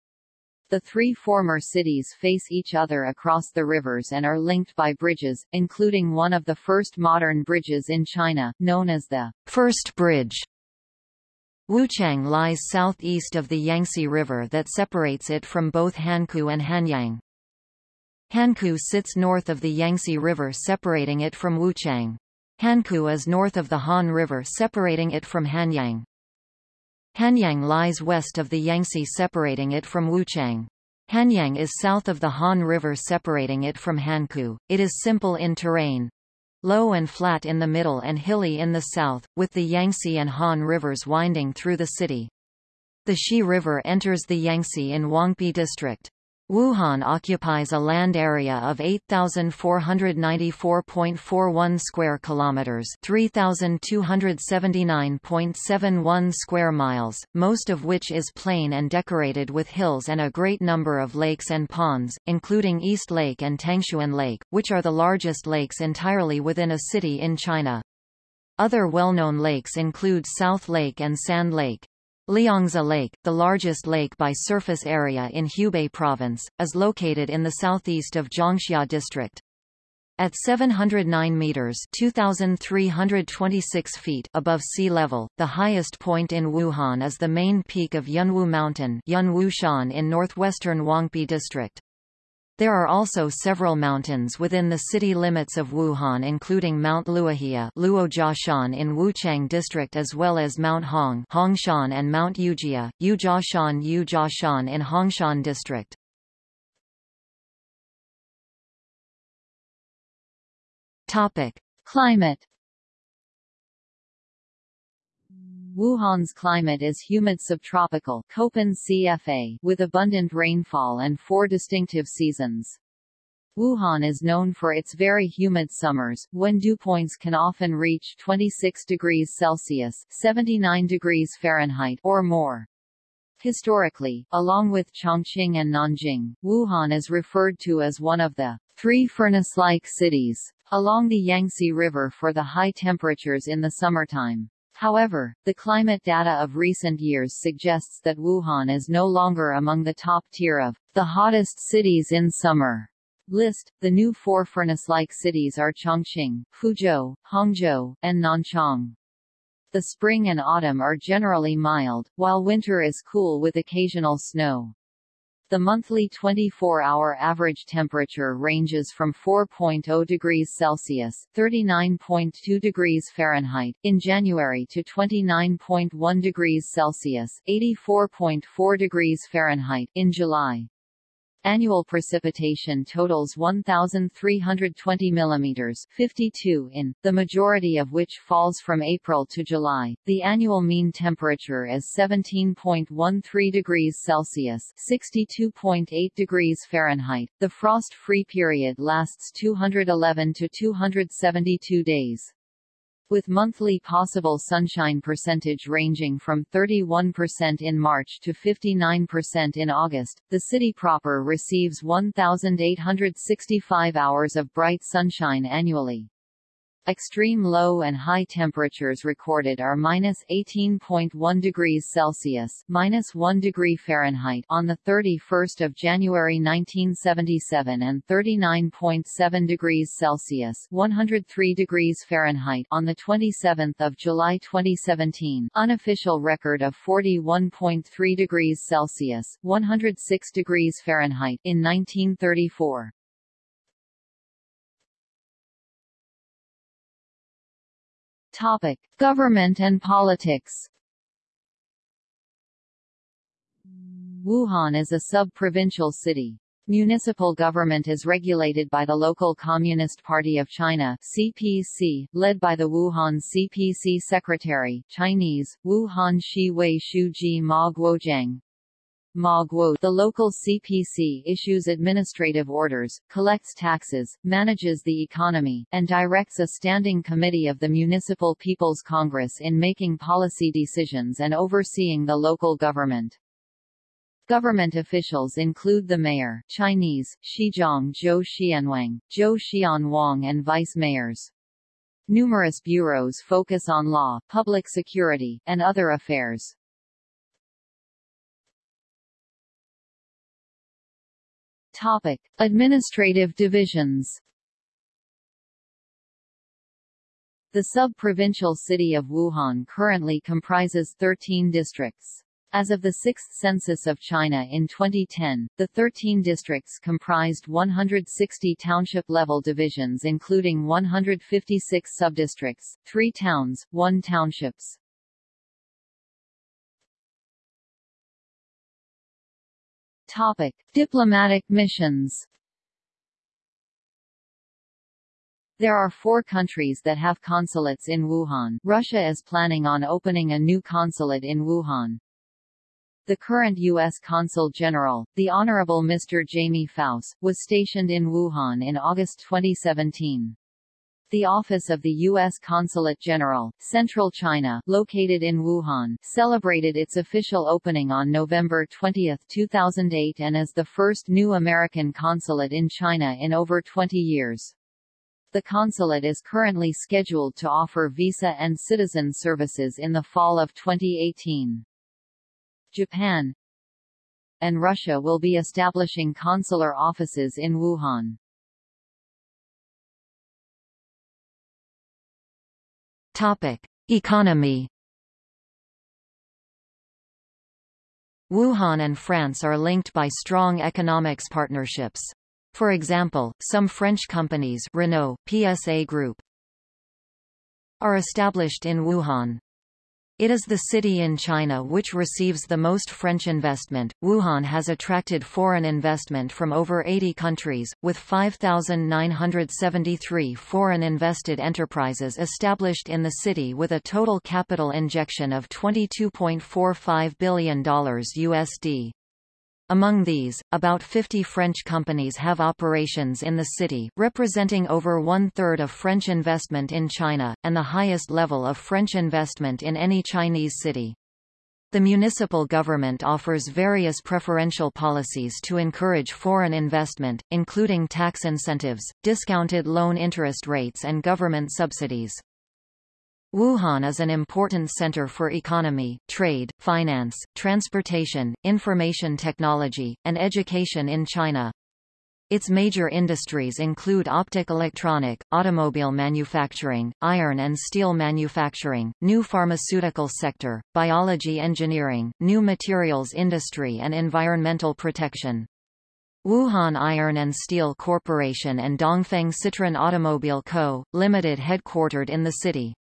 The three former cities face each other across the rivers and are linked by bridges, including one of the first modern bridges in China, known as the First Bridge. Wuchang lies southeast of the Yangtze River that separates it from both Hankou and Hanyang. Hankou sits north of the Yangtze River separating it from Wuchang. Hankou is north of the Han River separating it from Hanyang. Hanyang lies west of the Yangtze separating it from Wuchang. Hanyang is south of the Han River separating it from Hankou. It is simple in terrain, low and flat in the middle and hilly in the south, with the Yangtze and Han rivers winding through the city. The Xi River enters the Yangtze in Huangpi District. Wuhan occupies a land area of 8494.41 square kilometers, 3279.71 square miles, most of which is plain and decorated with hills and a great number of lakes and ponds, including East Lake and Tangxun Lake, which are the largest lakes entirely within a city in China. Other well-known lakes include South Lake and Sand Lake. Liangzhi Lake, the largest lake by surface area in Hubei Province, is located in the southeast of Jiangxia District. At 709 meters (2,326 feet) above sea level, the highest point in Wuhan is the main peak of Yunwu Mountain Yunwu Shan in northwestern Huangpi District. There are also several mountains within the city limits of Wuhan including Mount Luojia Luojiashan in Wuchang district as well as Mount Hong Hongshan and Mount Yujia, Yujiashan Yujiashan in Hongshan district. Climate Wuhan's climate is humid subtropical Köppen CFA with abundant rainfall and four distinctive seasons. Wuhan is known for its very humid summers, when dew points can often reach 26 degrees Celsius 79 degrees Fahrenheit or more. Historically, along with Chongqing and Nanjing, Wuhan is referred to as one of the three furnace-like cities along the Yangtze River for the high temperatures in the summertime. However, the climate data of recent years suggests that Wuhan is no longer among the top tier of the hottest cities in summer. List. The new four furnace-like cities are Chongqing, Fuzhou, Hangzhou, and Nanchang. The spring and autumn are generally mild, while winter is cool with occasional snow. The monthly 24-hour average temperature ranges from 4.0 degrees Celsius (39.2 degrees Fahrenheit) in January to 29.1 degrees Celsius (84.4 degrees Fahrenheit) in July. Annual precipitation totals 1,320 mm 52 in, the majority of which falls from April to July. The annual mean temperature is 17.13 degrees Celsius 62.8 degrees Fahrenheit. The frost-free period lasts 211 to 272 days with monthly possible sunshine percentage ranging from 31% in March to 59% in August. The city proper receives 1,865 hours of bright sunshine annually. Extreme low and high temperatures recorded are minus 18.1 degrees Celsius minus 1 degree Fahrenheit on the 31st of January 1977 and 39.7 degrees Celsius 103 degrees Fahrenheit on the 27th of July 2017. Unofficial record of 41.3 degrees Celsius 106 degrees Fahrenheit in 1934. Topic: Government and politics. Wuhan is a sub-provincial city. Municipal government is regulated by the local Communist Party of China (CPC), led by the Wuhan CPC Secretary (Chinese: Wuhan Shi Wei Shu Ji Ma Guoqiang), Ma Guo, the local CPC issues administrative orders, collects taxes, manages the economy, and directs a standing committee of the Municipal People's Congress in making policy decisions and overseeing the local government. Government officials include the mayor Chinese, Shizhong Zhou Xianwang, Zhou Xianwang and vice-mayors. Numerous bureaus focus on law, public security, and other affairs. Topic: Administrative divisions. The sub-provincial city of Wuhan currently comprises 13 districts. As of the sixth census of China in 2010, the 13 districts comprised 160 township-level divisions including 156 subdistricts, 3 towns, 1 townships. Topic: Diplomatic missions. There are four countries that have consulates in Wuhan. Russia is planning on opening a new consulate in Wuhan. The current U.S. Consul General, the Honorable Mr. Jamie Fouss, was stationed in Wuhan in August 2017. The office of the U.S. Consulate General, Central China, located in Wuhan, celebrated its official opening on November 20, 2008 and is the first new American consulate in China in over 20 years. The consulate is currently scheduled to offer visa and citizen services in the fall of 2018. Japan, and Russia will be establishing consular offices in Wuhan. Topic: Economy Wuhan and France are linked by strong economics partnerships. For example, some French companies Renault, PSA Group, are established in Wuhan. It is the city in China which receives the most French investment. Wuhan has attracted foreign investment from over 80 countries, with 5,973 foreign invested enterprises established in the city with a total capital injection of $22.45 billion USD. Among these, about 50 French companies have operations in the city, representing over one-third of French investment in China, and the highest level of French investment in any Chinese city. The municipal government offers various preferential policies to encourage foreign investment, including tax incentives, discounted loan interest rates and government subsidies. Wuhan is an important center for economy, trade, finance, transportation, information technology, and education in China. Its major industries include optic electronic, automobile manufacturing, iron and steel manufacturing, new pharmaceutical sector, biology engineering, new materials industry and environmental protection. Wuhan Iron and Steel Corporation and Dongfeng Citroën Automobile Co., Limited headquartered in the city.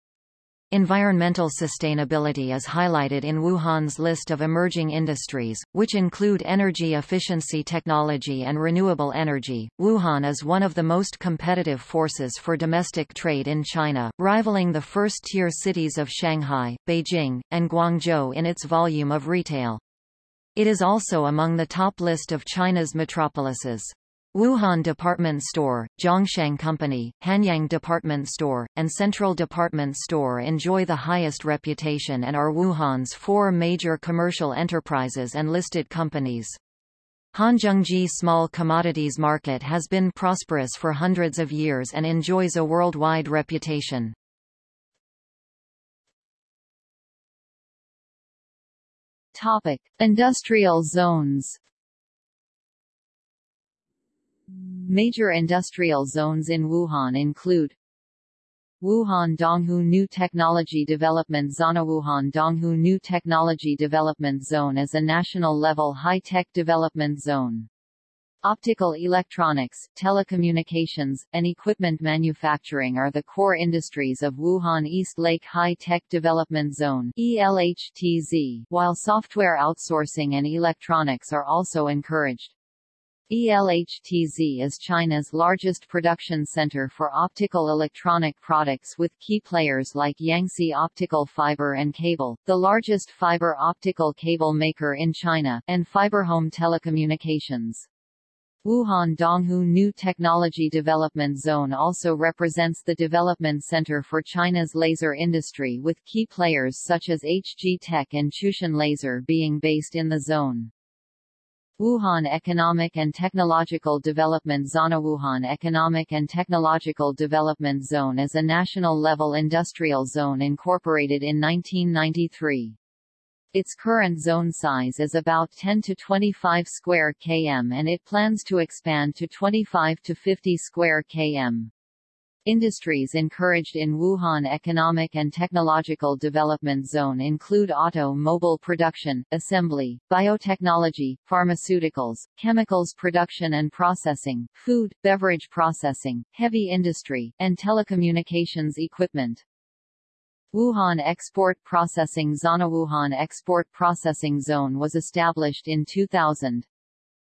Environmental sustainability is highlighted in Wuhan's list of emerging industries, which include energy efficiency technology and renewable energy. Wuhan is one of the most competitive forces for domestic trade in China, rivaling the first-tier cities of Shanghai, Beijing, and Guangzhou in its volume of retail. It is also among the top list of China's metropolises. Wuhan Department Store, Zhongsheng Company, Hanyang Department Store, and Central Department Store enjoy the highest reputation and are Wuhan's four major commercial enterprises and listed companies. Hanzhengjie Small Commodities Market has been prosperous for hundreds of years and enjoys a worldwide reputation. Topic: Industrial zones. Major industrial zones in Wuhan include Wuhan Donghu New Technology Development Zone Wuhan Donghu New Technology Development Zone is a national-level high-tech development zone. Optical electronics, telecommunications, and equipment manufacturing are the core industries of Wuhan East Lake High-Tech Development Zone ELHTZ, while software outsourcing and electronics are also encouraged. ELHTZ is China's largest production center for optical electronic products with key players like Yangtze Optical Fiber and Cable, the largest fiber optical cable maker in China, and FiberHome Telecommunications. Wuhan Donghu New Technology Development Zone also represents the development center for China's laser industry with key players such as HG Tech and Chutian Laser being based in the zone. Wuhan Economic and Technological Development Zone Wuhan Economic and Technological Development Zone is a national-level industrial zone incorporated in 1993. Its current zone size is about 10 to 25 square km and it plans to expand to 25 to 50 square km. Industries encouraged in Wuhan Economic and Technological Development Zone include auto-mobile production, assembly, biotechnology, pharmaceuticals, chemicals production and processing, food, beverage processing, heavy industry, and telecommunications equipment. Wuhan Export Processing Zone Wuhan Export Processing Zone was established in 2000.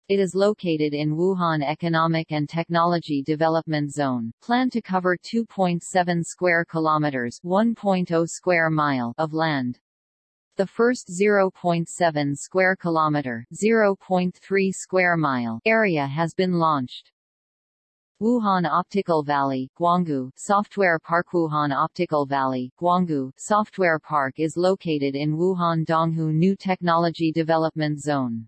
It is located in Wuhan Economic and Technology Development Zone, planned to cover 2.7 square kilometers, 1.0 square mile of land. The first 0.7 square kilometer, 0.3 square mile area has been launched. Wuhan Optical Valley, Guanggu Software Park Wuhan Optical Valley, Guanggu Software Park is located in Wuhan Donghu New Technology Development Zone.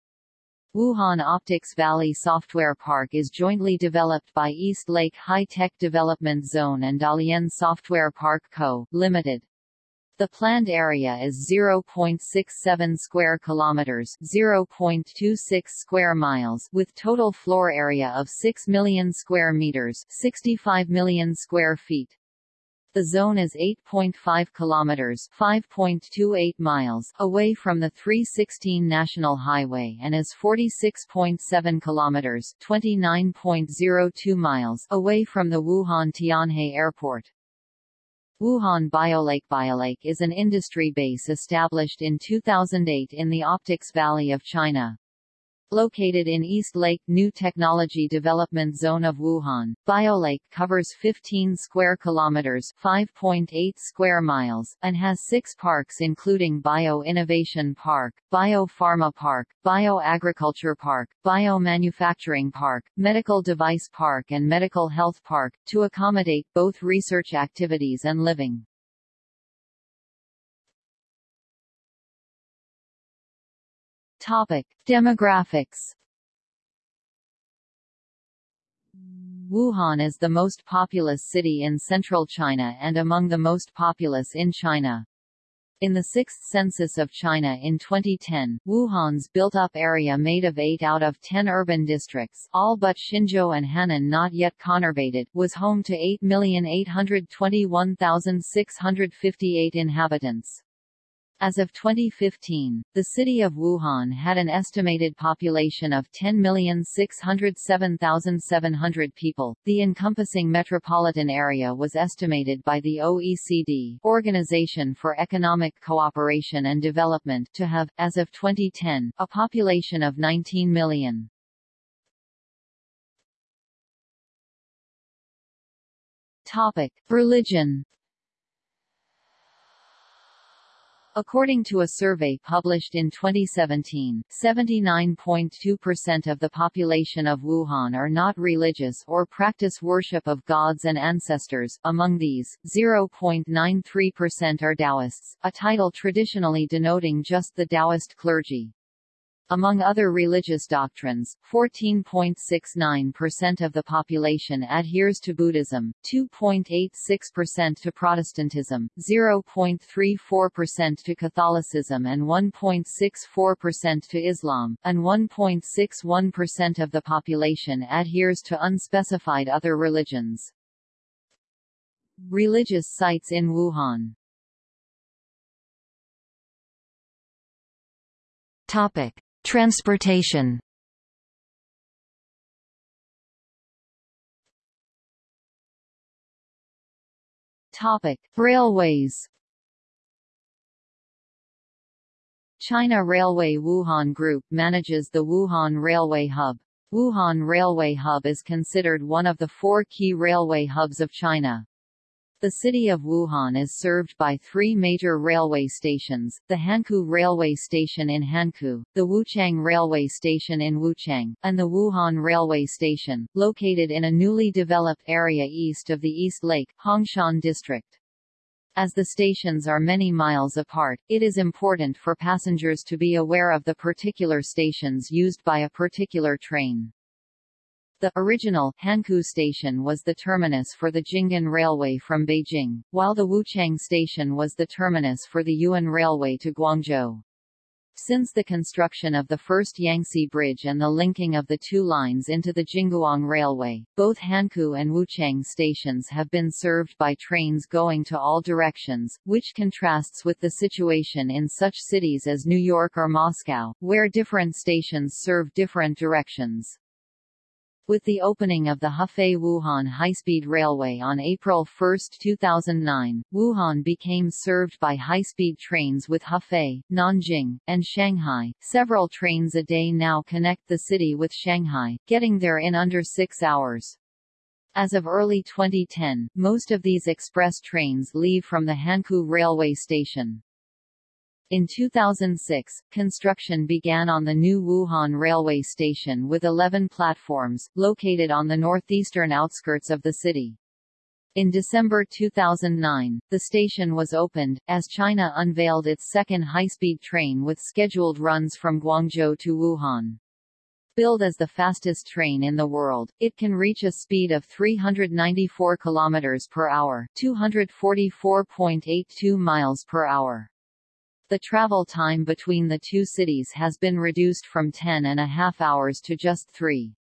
Wuhan Optics Valley Software Park is jointly developed by East Lake High Tech Development Zone and Dalian Software Park Co., Limited. The planned area is 0.67 square kilometers, 0.26 square miles, with total floor area of 6 million square meters, 65 million square feet. The zone is 8.5 kilometers (5.28 miles) away from the 316 National Highway and is 46.7 kilometers (29.02 miles) away from the Wuhan Tianhe Airport. Wuhan Biolake Biolake is an industry base established in 2008 in the Optics Valley of China. Located in East Lake New Technology Development Zone of Wuhan, BioLake covers 15 square kilometers, 5.8 square miles, and has 6 parks including Bio Innovation Park, Bio Pharma Park, Bio Agriculture Park, Bio Manufacturing Park, Medical Device Park and Medical Health Park to accommodate both research activities and living. Topic: Demographics. Wuhan is the most populous city in central China and among the most populous in China. In the sixth census of China in 2010, Wuhan's built-up area made of 8 out of 10 urban districts all but Xinzhou and Hannan not yet conurbated was home to 8,821,658 inhabitants. As of 2015, the city of Wuhan had an estimated population of 10,607,700 people. The encompassing metropolitan area was estimated by the OECD, Organization for Economic Cooperation and Development, to have, as of 2010, a population of 19 million. Topic: Religion According to a survey published in 2017, 79.2% of the population of Wuhan are not religious or practice worship of gods and ancestors. Among these, 0.93% are Taoists, a title traditionally denoting just the Taoist clergy. Among other religious doctrines, 14.69% of the population adheres to Buddhism, 2.86% to Protestantism, 0.34% to Catholicism and 1.64% to Islam, and 1.61% of the population adheres to unspecified other religions. Religious sites in Wuhan Topic. Transportation Topic: Railways. China Railway Wuhan Group manages the Wuhan Railway Hub. Wuhan Railway Hub is considered one of the four key railway hubs of China. The city of Wuhan is served by three major railway stations, the Hankou Railway Station in Hankou, the Wuchang Railway Station in Wuchang, and the Wuhan Railway Station, located in a newly developed area east of the East Lake, Hongshan District. As the stations are many miles apart, it is important for passengers to be aware of the particular stations used by a particular train. The original Hankou station was the terminus for the Jinghan Railway from Beijing, while the Wuchang station was the terminus for the Yuehan Railway to Guangzhou. Since the construction of the first Yangtze Bridge and the linking of the two lines into the Jingguang Railway, both Hankou and Wuchang stations have been served by trains going to all directions, which contrasts with the situation in such cities as New York or Moscow, where different stations serve different directions. With the opening of the Hefei-Wuhan high-speed railway on April 1, 2009, Wuhan became served by high-speed trains with Hefei, Nanjing, and Shanghai. Several trains a day now connect the city with Shanghai, getting there in under six hours. As of early 2010, most of these express trains leave from the Hankou railway station. In 2006, construction began on the new Wuhan railway station with 11 platforms, located on the northeastern outskirts of the city. In December 2009, the station was opened, as China unveiled its second high-speed train with scheduled runs from Guangzhou to Wuhan. Billed as the fastest train in the world, it can reach a speed of 394 km per hour, 244.82 miles per hour. The travel time between the two cities has been reduced from 10 and a half hours to just 3.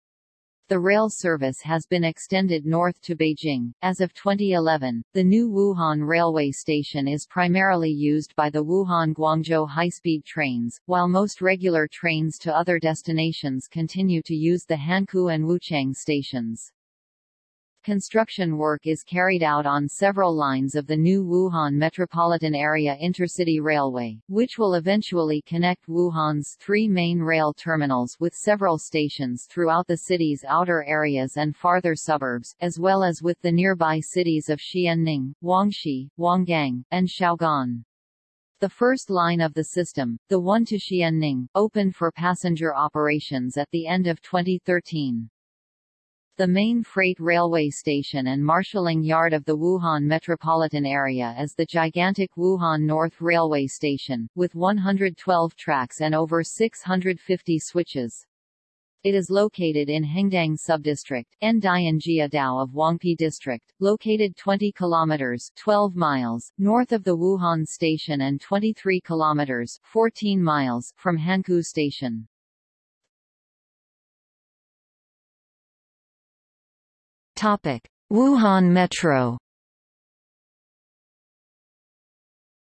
The rail service has been extended north to Beijing. As of 2011, the new Wuhan railway station is primarily used by the Wuhan-Guangzhou high-speed trains, while most regular trains to other destinations continue to use the Hankou and Wuchang stations. Construction work is carried out on several lines of the new Wuhan Metropolitan Area Intercity Railway, which will eventually connect Wuhan's three main rail terminals with several stations throughout the city's outer areas and farther suburbs, as well as with the nearby cities of Xianning, Huangshi, Huanggang, and Xiaogan. The first line of the system, the one to Xianning, opened for passenger operations at the end of 2013. The main freight railway station and marshalling yard of the Wuhan metropolitan area is the gigantic Wuhan North Railway Station, with 112 tracks and over 650 switches. It is located in Hengdian subdistrict, Ndianjiadao of Huangpi district, located 20 kilometers 12 miles north of the Wuhan station and 23 kilometers 14 miles from Hankou station. Topic: Wuhan Metro.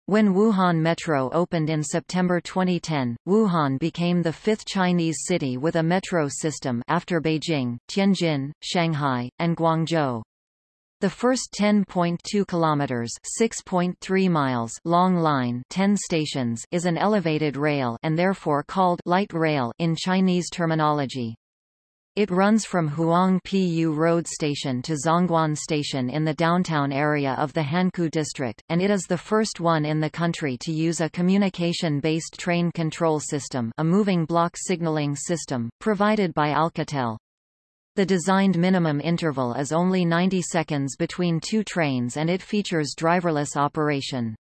When Wuhan Metro opened in September 2010, Wuhan became the fifth Chinese city with a metro system after Beijing, Tianjin, Shanghai, and Guangzhou. The first 10.2 kilometers, 6.3 miles long line, 10 stations is an elevated rail and therefore called light rail in Chinese terminology. It runs from Huangpu Road Station to Zongguan Station in the downtown area of the Hankou district, and it is the first one in the country to use a communication-based train control system a moving block signaling system, provided by Alcatel. The designed minimum interval is only 90 seconds between two trains and it features driverless operation.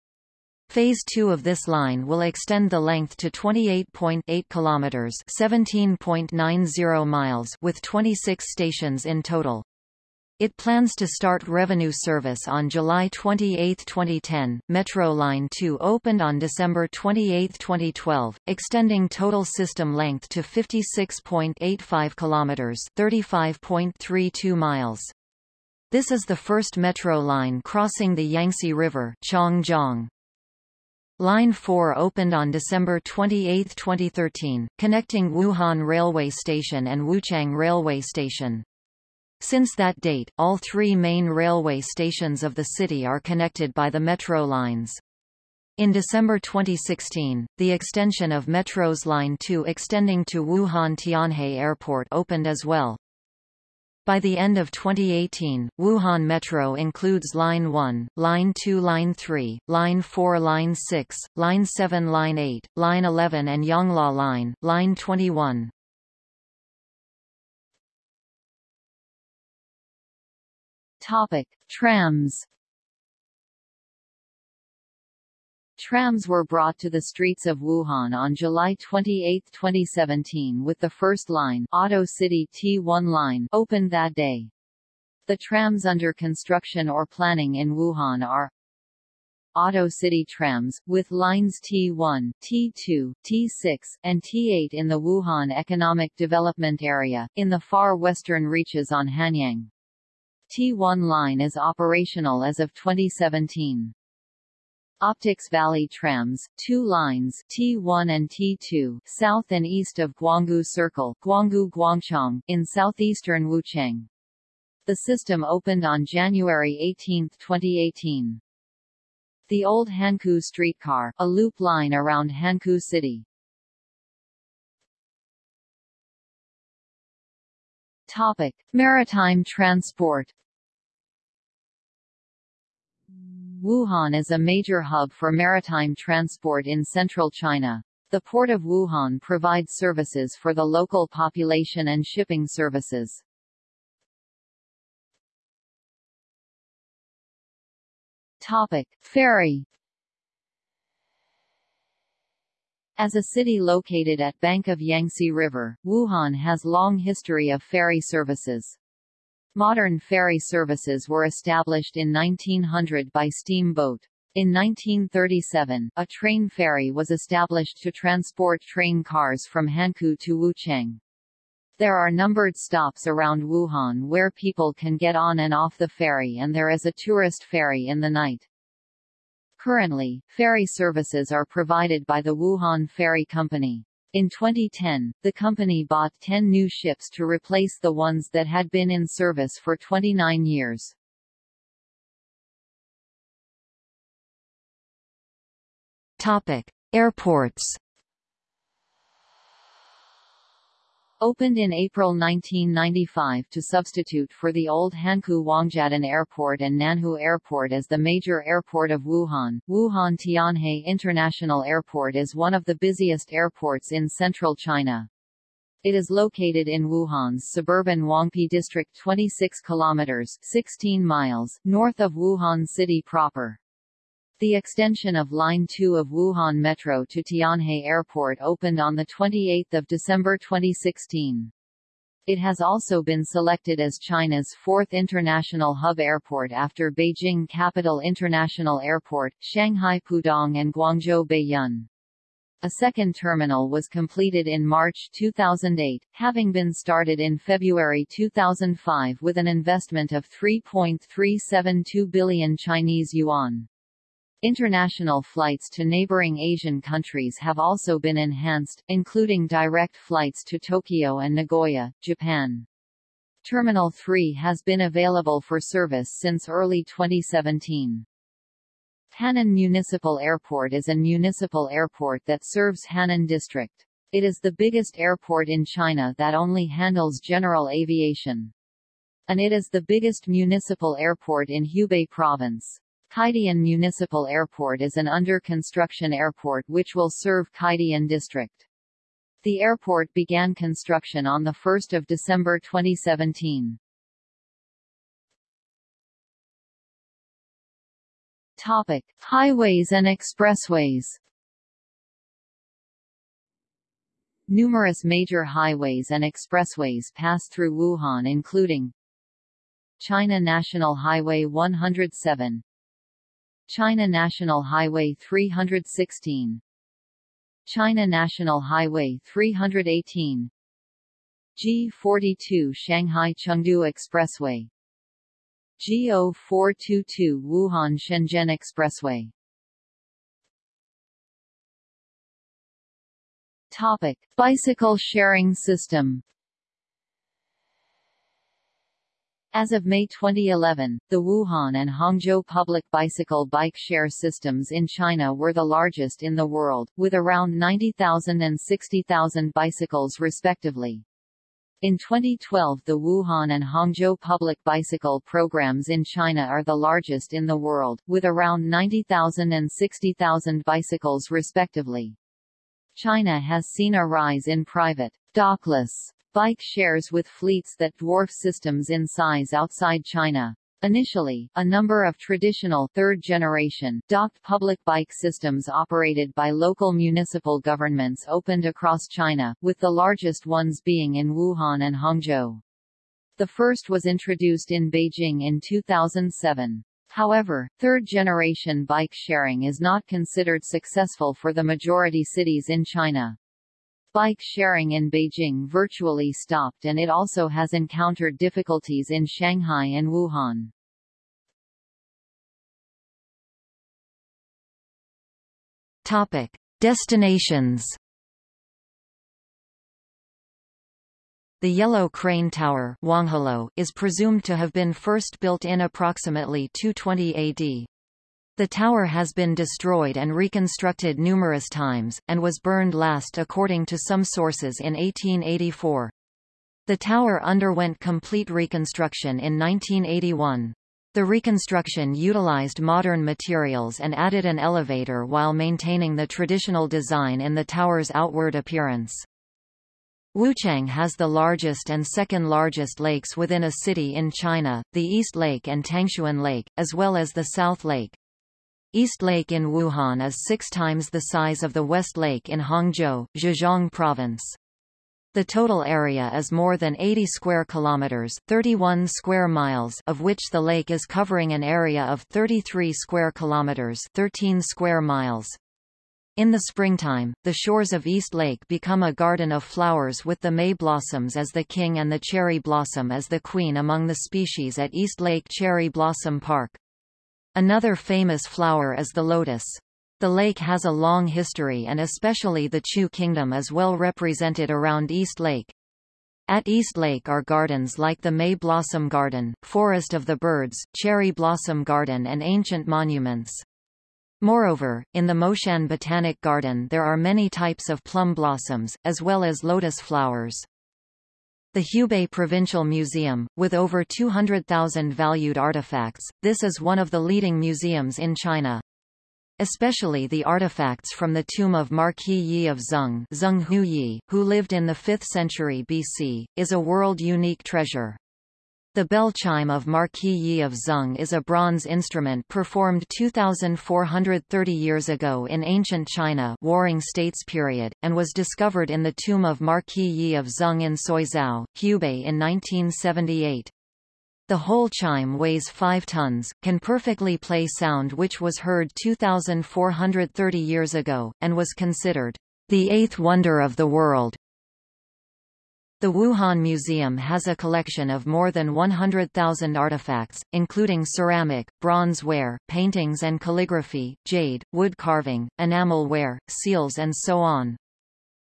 Phase 2 of this line will extend the length to 28.8 kilometers, 17.90 miles with 26 stations in total. It plans to start revenue service on July 28, 2010. Metro Line 2 opened on December 28, 2012, extending total system length to 56.85 kilometers, 35.32 miles. This is the first metro line crossing the Yangtze River, Changjiang. Line 4 opened on December 28, 2013, connecting Wuhan Railway Station and Wuchang Railway Station. Since that date, all three main railway stations of the city are connected by the metro lines. In December 2016, the extension of Metro's Line 2 extending to Wuhan Tianhe Airport opened as well. By the end of 2018, Wuhan Metro includes Line 1, Line 2 Line 3, Line 4 Line 6, Line 7 Line 8, Line 11 and Yangluo Line, Line 21. Topic: Trams Trams were brought to the streets of Wuhan on July 28, 2017 with the first line Auto City T1 line opened that day. The trams under construction or planning in Wuhan are Auto City trams, with lines T1, T2, T6, and T8 in the Wuhan Economic Development Area, in the far western reaches on Hanyang. T1 line is operational as of 2017. Optics Valley trams, two lines T1 and T2 south and east of Guanggu Circle Guanggu Guangchang, in southeastern Wuchang. The system opened on January 18, 2018. The old Hankou streetcar, a loop line around Hankou City. Topic: Maritime transport Wuhan is a major hub for maritime transport in central China. The port of Wuhan provides services for the local population and shipping services. Topic: Ferry As a city located at bank of Yangtze River, Wuhan has long history of ferry services. Modern ferry services were established in 1900 by steamboat. In 1937, a train ferry was established to transport train cars from Hankou to Wuchang. There are numbered stops around Wuhan where people can get on and off the ferry and there is a tourist ferry in the night. Currently, ferry services are provided by the Wuhan Ferry Company. In 2010, the company bought 10 new ships to replace the ones that had been in service for 29 years. Topic: Airports Opened in April 1995 to substitute for the old Hankou Wangjiadun Airport and Nanhu Airport as the major airport of Wuhan, Wuhan Tianhe International Airport is one of the busiest airports in central China. It is located in Wuhan's suburban Huangpi district 26 kilometers 16 miles north of Wuhan city proper. The extension of Line 2 of Wuhan Metro to Tianhe Airport opened on 28 December 2016. It has also been selected as China's fourth international hub airport after Beijing Capital International Airport, Shanghai Pudong and Guangzhou Baiyun. A second terminal was completed in March 2008, having been started in February 2005 with an investment of 3.372 billion Chinese yuan. International flights to neighboring Asian countries have also been enhanced, including direct flights to Tokyo and Nagoya, Japan. Terminal 3 has been available for service since early 2017. Hannan Municipal Airport is a municipal airport that serves Hannan District. It is the biggest airport in China that only handles general aviation. And it is the biggest municipal airport in Hubei Province. Caidian Municipal Airport is an under-construction airport which will serve Caidian District. The airport began construction on 1 December 2017. Topic: Highways and expressways. Numerous major highways and expressways pass through Wuhan including China National Highway 107 China National Highway 316 China National Highway 318 G42 Shanghai Chengdu Expressway. G0422 Wuhan Shenzhen Expressway. Topic: Bicycle sharing system As of May 2011, the Wuhan and Hangzhou public bicycle bike share systems in China were the largest in the world, with around 90,000 and 60,000 bicycles respectively. In 2012 the Wuhan and Hangzhou public bicycle programs in China are the largest in the world, with around 90,000 and 60,000 bicycles respectively. China has seen a rise in private, dockless bike shares with fleets that dwarf systems in size outside China. Initially, a number of traditional third-generation docked public bike systems operated by local municipal governments opened across China, with the largest ones being in Wuhan and Hangzhou. The first was introduced in Beijing in 2007. However, third-generation bike sharing is not considered successful for the majority cities in China. Bike sharing in Beijing virtually stopped and it also has encountered difficulties in Shanghai and Wuhan. Topic: Destinations. The Yellow Crane Tower is presumed to have been first built in approximately 220 AD. The tower has been destroyed and reconstructed numerous times, and was burned last according to some sources in 1884. The tower underwent complete reconstruction in 1981. The reconstruction utilized modern materials and added an elevator while maintaining the traditional design in the tower's outward appearance. Wuchang has the largest and second largest lakes within a city in China, the East Lake and Tangxun Lake, as well as the South Lake. East Lake in Wuhan is six times the size of the West Lake in Hangzhou, Zhejiang Province. The total area is more than 80 square kilometers, 31 square miles, of which the lake is covering an area of 33 square kilometers, 13 square miles. In the springtime, the shores of East Lake become a garden of flowers with the may blossoms as the king and the cherry blossom as the queen among the species at East Lake Cherry Blossom Park. Another famous flower is the lotus. The lake has a long history and especially the Chu kingdom is well represented around East Lake. At East Lake are gardens like the May Blossom Garden, Forest of the Birds, Cherry Blossom Garden and ancient monuments. Moreover, in the Moshan Botanic Garden there are many types of plum blossoms, as well as lotus flowers. The Hubei Provincial Museum, with over 200,000 valued artifacts, this is one of the leading museums in China especially the artifacts from the tomb of Marquis Yi of Zeng, Zeng Huyi, who lived in the 5th century BC, is a world-unique treasure. The bell chime of Marquis Yi of Zeng is a bronze instrument performed 2,430 years ago in ancient China Warring States period, and was discovered in the tomb of Marquis Yi of Zeng in Suizhou, Hubei in 1978. The whole chime weighs 5 tons, can perfectly play sound which was heard 2,430 years ago, and was considered the eighth wonder of the world. The Wuhan Museum has a collection of more than 100,000 artifacts, including ceramic, bronze ware, paintings and calligraphy, jade, wood carving, enamel ware, seals and so on.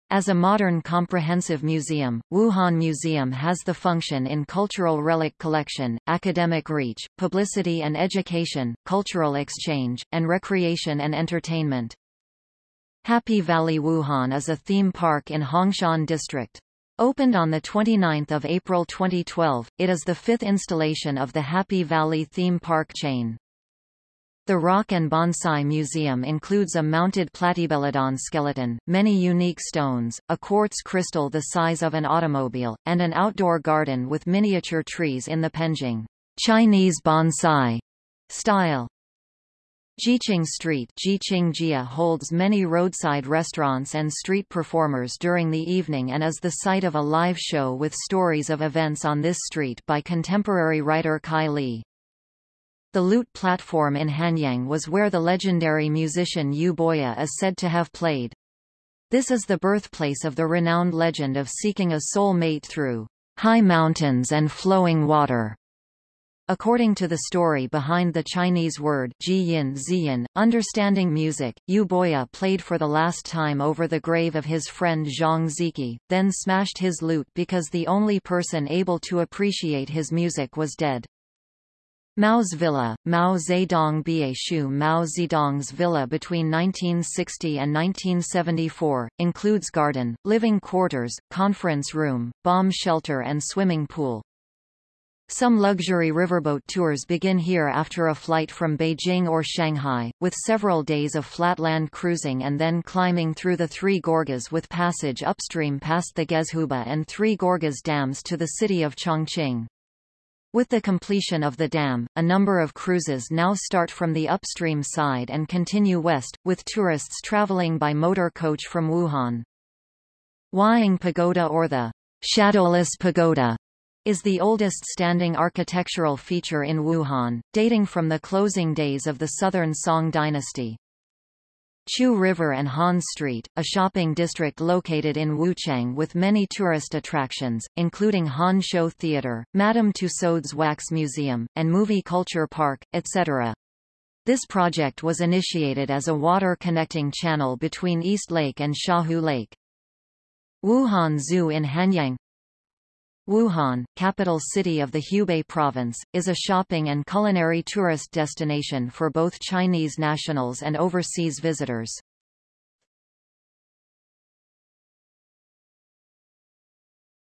As a modern comprehensive museum, Wuhan Museum has the function in cultural relic collection, academic reach, publicity and education, cultural exchange, and recreation and entertainment. Happy Valley Wuhan is a theme park in Hongshan District. Opened on 29 April 2012, it is the fifth installation of the Happy Valley theme park chain. The Rock and Bonsai Museum includes a mounted Platybelodon skeleton, many unique stones, a quartz crystal the size of an automobile, and an outdoor garden with miniature trees in the Penjing Chinese bonsai style. Jiqing Street Jiqingjie holds many roadside restaurants and street performers during the evening and is the site of a live show with stories of events on this street by contemporary writer Kai Li. The Lute platform in Hanyang was where the legendary musician Yu Boya is said to have played. This is the birthplace of the renowned legend of seeking a soul mate through high mountains and flowing water. According to the story behind the Chinese word jiyin ziyin, understanding music, Yu Boya played for the last time over the grave of his friend Zhang Ziki, then smashed his lute because the only person able to appreciate his music was dead. Mao's villa, Mao Zedong Bie Shu Mao Zedong's villa between 1960 and 1974, includes garden, living quarters, conference room, bomb shelter and swimming pool. Some luxury riverboat tours begin here after a flight from Beijing or Shanghai, with several days of flatland cruising and then climbing through the Three Gorges with passage upstream past the Gezhouba and Three Gorges dams to the city of Chongqing. With the completion of the dam, a number of cruises now start from the upstream side and continue west, with tourists traveling by motor coach from Wuhan. Huaying Pagoda or the Shadowless Pagoda is the oldest standing architectural feature in Wuhan, dating from the closing days of the Southern Song dynasty. Chu River and Han Street, a shopping district located in Wuchang with many tourist attractions, including Han Show Theatre, Madame Tussauds Wax Museum, and Movie Culture Park, etc. This project was initiated as a water connecting channel between East Lake and Shahu Lake. Wuhan Zoo in Hanyang Wuhan, capital city of the Hubei province, is a shopping and culinary tourist destination for both Chinese nationals and overseas visitors.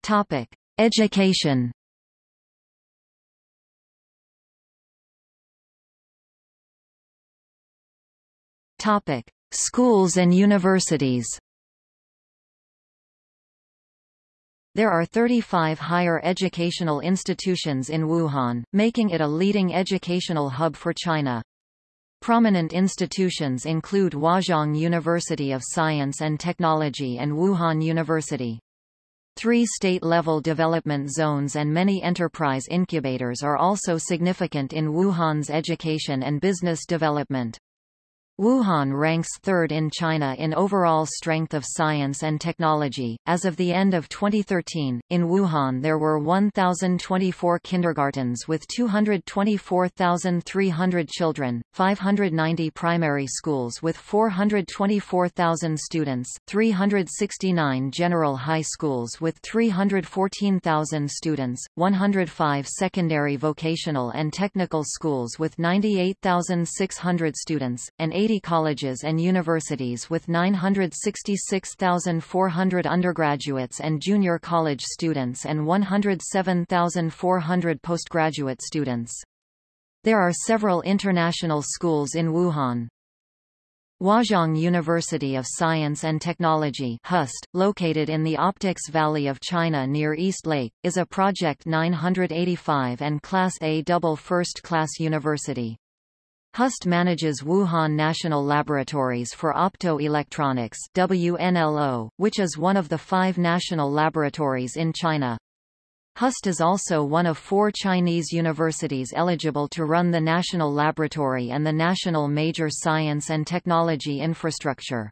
Topic: Education. Topic: Schools and universities. There are 35 higher educational institutions in Wuhan, making it a leading educational hub for China. Prominent institutions include Huazhong University of Science and Technology and Wuhan University. Three state-level development zones and many enterprise incubators are also significant in Wuhan's education and business development. Wuhan ranks third in China in overall strength of science and technology. As of the end of 2013, in Wuhan there were 1,024 kindergartens with 224,300 children, 590 primary schools with 424,000 students, 369 general high schools with 314,000 students, 105 secondary vocational and technical schools with 98,600 students, and 80 colleges and universities with 966,400 undergraduates and junior college students and 107,400 postgraduate students. There are several international schools in Wuhan. Huazhong University of Science and Technology HUST, located in the Optics Valley of China near East Lake, is a Project 985 and Class A double first-class university. HUST manages Wuhan National Laboratories for Optoelectronics WNLO, which is one of the five national laboratories in China. HUST is also one of four Chinese universities eligible to run the National Laboratory and the National Major Science and Technology Infrastructure.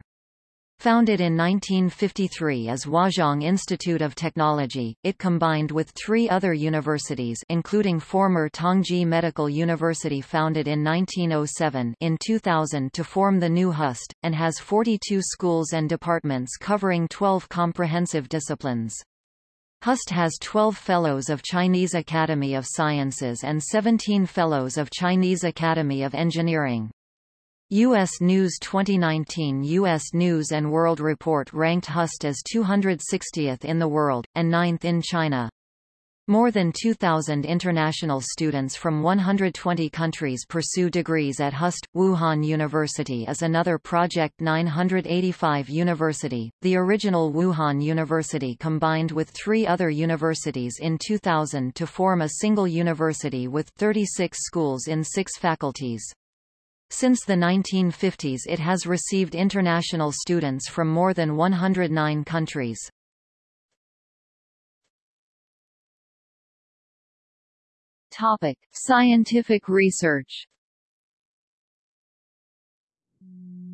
Founded in 1953 as Huazhong Institute of Technology, it combined with three other universities including former Tongji Medical University founded in 1907 in 2000 to form the new HUST, and has 42 schools and departments covering 12 comprehensive disciplines. HUST has 12 Fellows of Chinese Academy of Sciences and 17 Fellows of Chinese Academy of Engineering. U.S. News 2019 U.S. News & World Report ranked HUST as 260th in the world, and 9th in China. More than 2,000 international students from 120 countries pursue degrees at HUST. Wuhan University is another Project 985 university. The original Wuhan University combined with three other universities in 2000 to form a single university with 36 schools in six faculties. Since the 1950s it has received international students from more than 109 countries. Topic: Scientific research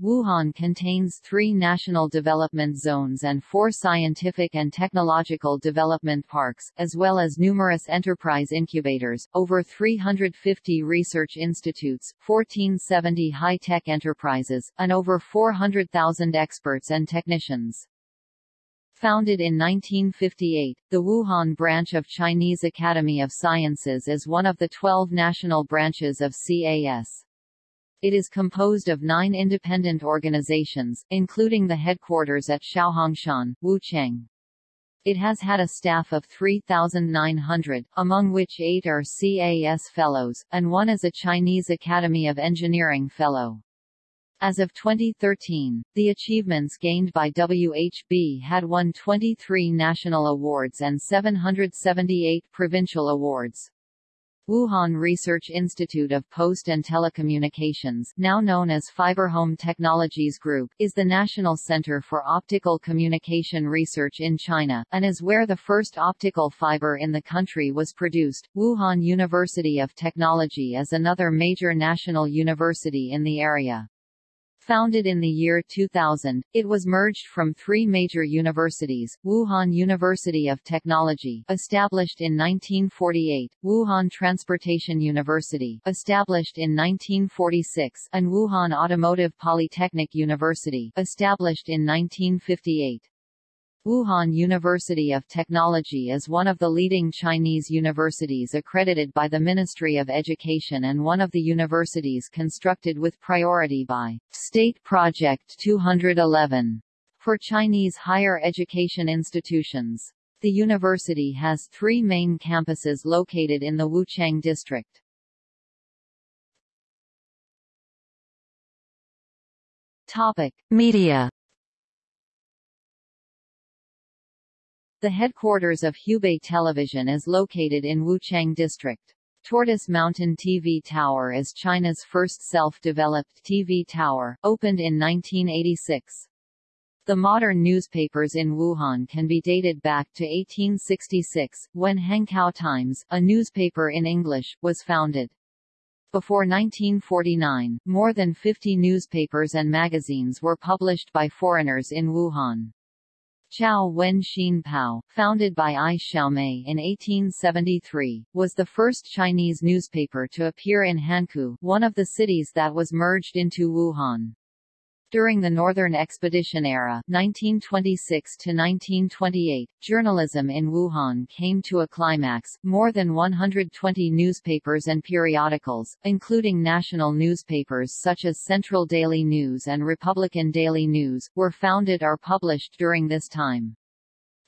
Wuhan contains three national development zones and four scientific and technological development parks, as well as numerous enterprise incubators, over 350 research institutes, 1470 high-tech enterprises, and over 400,000 experts and technicians. Founded in 1958, the Wuhan branch of Chinese Academy of Sciences is one of the 12 national branches of CAS. It is composed of nine independent organizations, including the headquarters at Xiaohongshan, Wuchang. It has had a staff of 3,900, among which eight are CAS Fellows, and one is a Chinese Academy of Engineering Fellow. As of 2013, the achievements gained by WHB had won 23 national awards and 778 provincial awards. Wuhan Research Institute of Post and Telecommunications now known as FiberHome Technologies Group, is the national center for optical communication research in China, and is where the first optical fiber in the country was produced. Wuhan University of Technology is another major national university in the area. Founded in the year 2000, it was merged from three major universities, Wuhan University of Technology established in 1948, Wuhan Transportation University established in 1946, and Wuhan Automotive Polytechnic University established in 1958. Wuhan University of Technology is one of the leading Chinese universities accredited by the Ministry of Education and one of the universities constructed with priority by State Project 211 for Chinese higher education institutions. The university has three main campuses located in the Wuchang district. Topic: Media The headquarters of Hubei Television is located in Wuchang District. Tortoise Mountain TV Tower is China's first self-developed TV tower, opened in 1986. The modern newspapers in Wuhan can be dated back to 1866, when Hankow Times, a newspaper in English, was founded. Before 1949, more than 50 newspapers and magazines were published by foreigners in Wuhan. Chao Wen Xin Pao, founded by Ai Xiaomei in 1873, was the first Chinese newspaper to appear in Hankou, one of the cities that was merged into Wuhan. During the Northern Expedition era 1926 1928, journalism in Wuhan came to a climax. More than 120 newspapers and periodicals, including national newspapers such as Central Daily News and Republican Daily News, were founded or published during this time.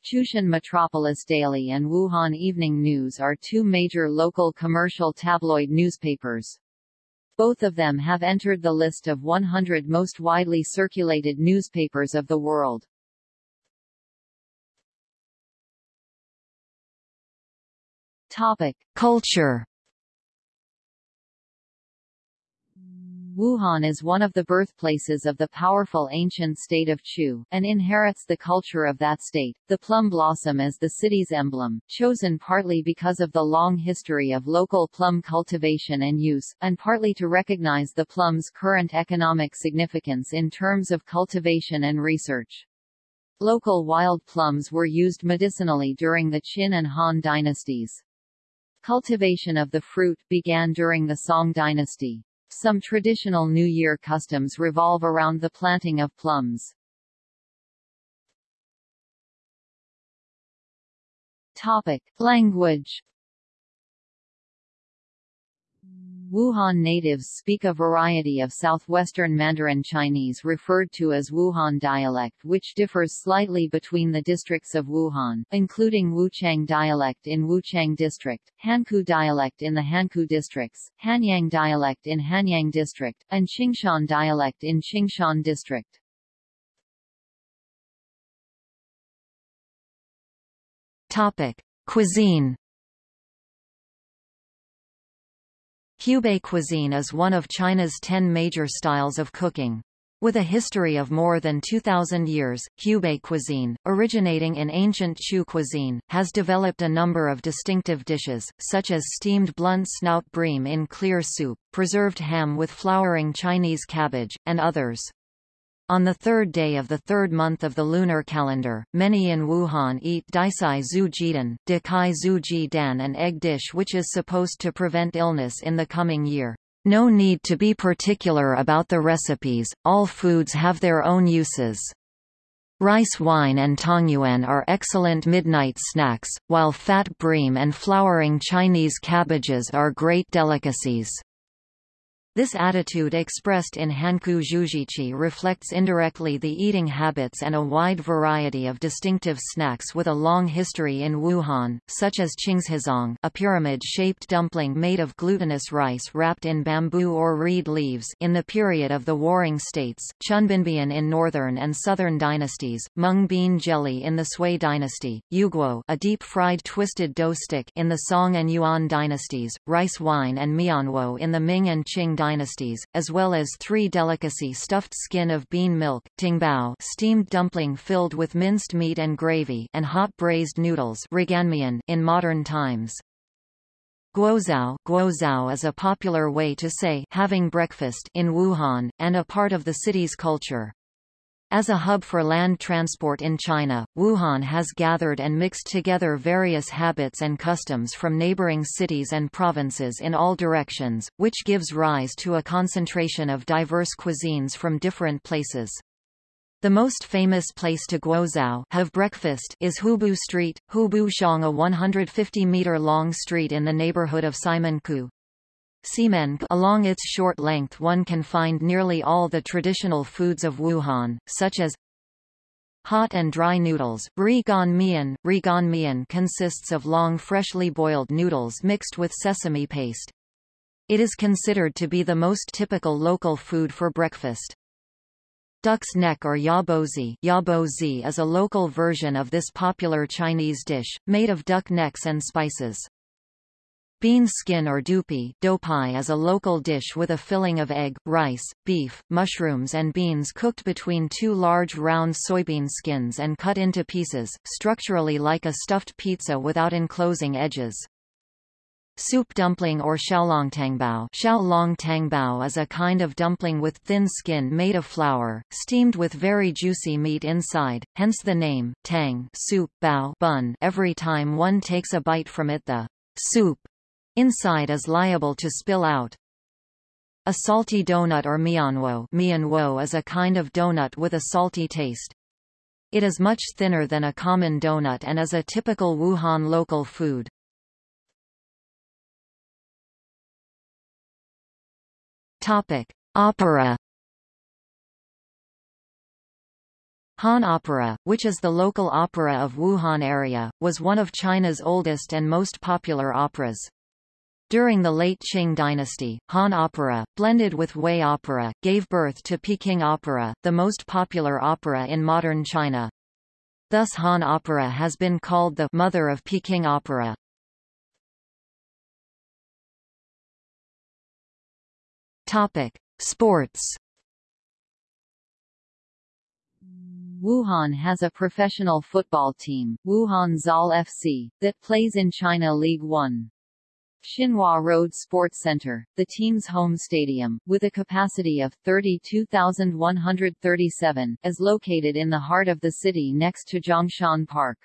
Chutian Metropolis Daily and Wuhan Evening News are two major local commercial tabloid newspapers. Both of them have entered the list of 100 most widely circulated newspapers of the world. Topic: Culture Wuhan is one of the birthplaces of the powerful ancient state of Chu, and inherits the culture of that state. The plum blossom is the city's emblem, chosen partly because of the long history of local plum cultivation and use, and partly to recognize the plum's current economic significance in terms of cultivation and research. Local wild plums were used medicinally during the Qin and Han dynasties. Cultivation of the fruit began during the Song dynasty. Some traditional New Year customs revolve around the planting of plums. Topic: Language Wuhan natives speak a variety of southwestern Mandarin Chinese referred to as Wuhan dialect which differs slightly between the districts of Wuhan, including Wuchang dialect in Wuchang district, Hankou dialect in the Hankou districts, Hanyang dialect in Hanyang district, and Qingshan dialect in Qingshan district. Topic: Cuisine Hubei cuisine is one of China's ten major styles of cooking. With a history of more than 2,000 years, Hubei cuisine, originating in ancient Chu cuisine, has developed a number of distinctive dishes, such as steamed blunt snout bream in clear soup, preserved ham with flowering Chinese cabbage, and others. On the third day of the third month of the lunar calendar, many in Wuhan eat Daisai Zhu Jidan, Dekai Zhu Ji Dan an egg dish which is supposed to prevent illness in the coming year. No need to be particular about the recipes, all foods have their own uses. Rice wine and tongyuan are excellent midnight snacks, while fat bream and flowering Chinese cabbages are great delicacies. This attitude expressed in Hankou Zhujiqi reflects indirectly the eating habits and a wide variety of distinctive snacks with a long history in Wuhan, such as qingzhizong a pyramid-shaped dumpling made of glutinous rice wrapped in bamboo or reed leaves. In the period of the Warring States, chunbinbian in northern and southern dynasties, mung bean jelly in the Sui dynasty, yuguo a deep-fried twisted dough stick in the Song and Yuan dynasties, rice wine and mianwo in the Ming and Qing dynasties, as well as three delicacy stuffed skin of bean milk, tingbao steamed dumpling filled with minced meat and gravy and hot braised noodles in modern times. Guozhao, guozhao is a popular way to say having breakfast in Wuhan, and a part of the city's culture. As a hub for land transport in China, Wuhan has gathered and mixed together various habits and customs from neighboring cities and provinces in all directions, which gives rise to a concentration of diverse cuisines from different places. The most famous place to guozhao have breakfast is Hubu Street, Hubu Shang a 150-meter-long street in the neighborhood of Simenkou. Along its short length one can find nearly all the traditional foods of Wuhan, such as Hot and dry noodles, rigan mian. Rigan mian consists of long freshly boiled noodles mixed with sesame paste. It is considered to be the most typical local food for breakfast. Duck's neck or yabozi, yabozi is a local version of this popular Chinese dish, made of duck necks and spices. Bean skin or dupi doupai is a local dish with a filling of egg, rice, beef, mushrooms and beans cooked between two large round soybean skins and cut into pieces, structurally like a stuffed pizza without enclosing edges. Soup dumpling or xiaolongtangbao xiaolongtangbao is a kind of dumpling with thin skin made of flour, steamed with very juicy meat inside, hence the name, tang soup, bao bun. Every time one takes a bite from it the soup Inside is liable to spill out. A salty donut or mianwo, mianwo is a kind of donut with a salty taste. It is much thinner than a common donut and is a typical Wuhan local food. Topic: Opera. Han Opera, which is the local opera of Wuhan area, was one of China's oldest and most popular operas. During the late Qing dynasty, Han opera, blended with Wei opera, gave birth to Peking opera, the most popular opera in modern China. Thus Han opera has been called the mother of Peking opera. Topic: Sports. Wuhan has a professional football team, Wuhan Zall FC, that plays in China League 1. Xinhua Road Sports Center, the team's home stadium, with a capacity of 32,137, is located in the heart of the city next to Zhongshan Park.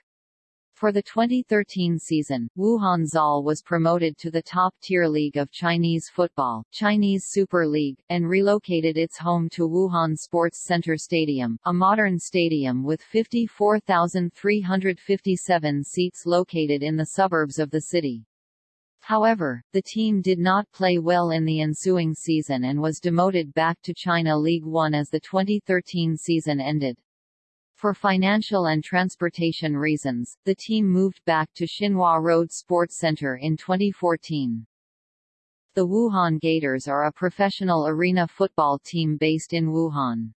For the 2013 season, Wuhan Zall was promoted to the top-tier league of Chinese football, Chinese Super League, and relocated its home to Wuhan Sports Center Stadium, a modern stadium with 54,357 seats located in the suburbs of the city. However, the team did not play well in the ensuing season and was demoted back to China League One as the 2013 season ended. For financial and transportation reasons, the team moved back to Xinhua Road Sports Center in 2014. The Wuhan Gators are a professional arena football team based in Wuhan.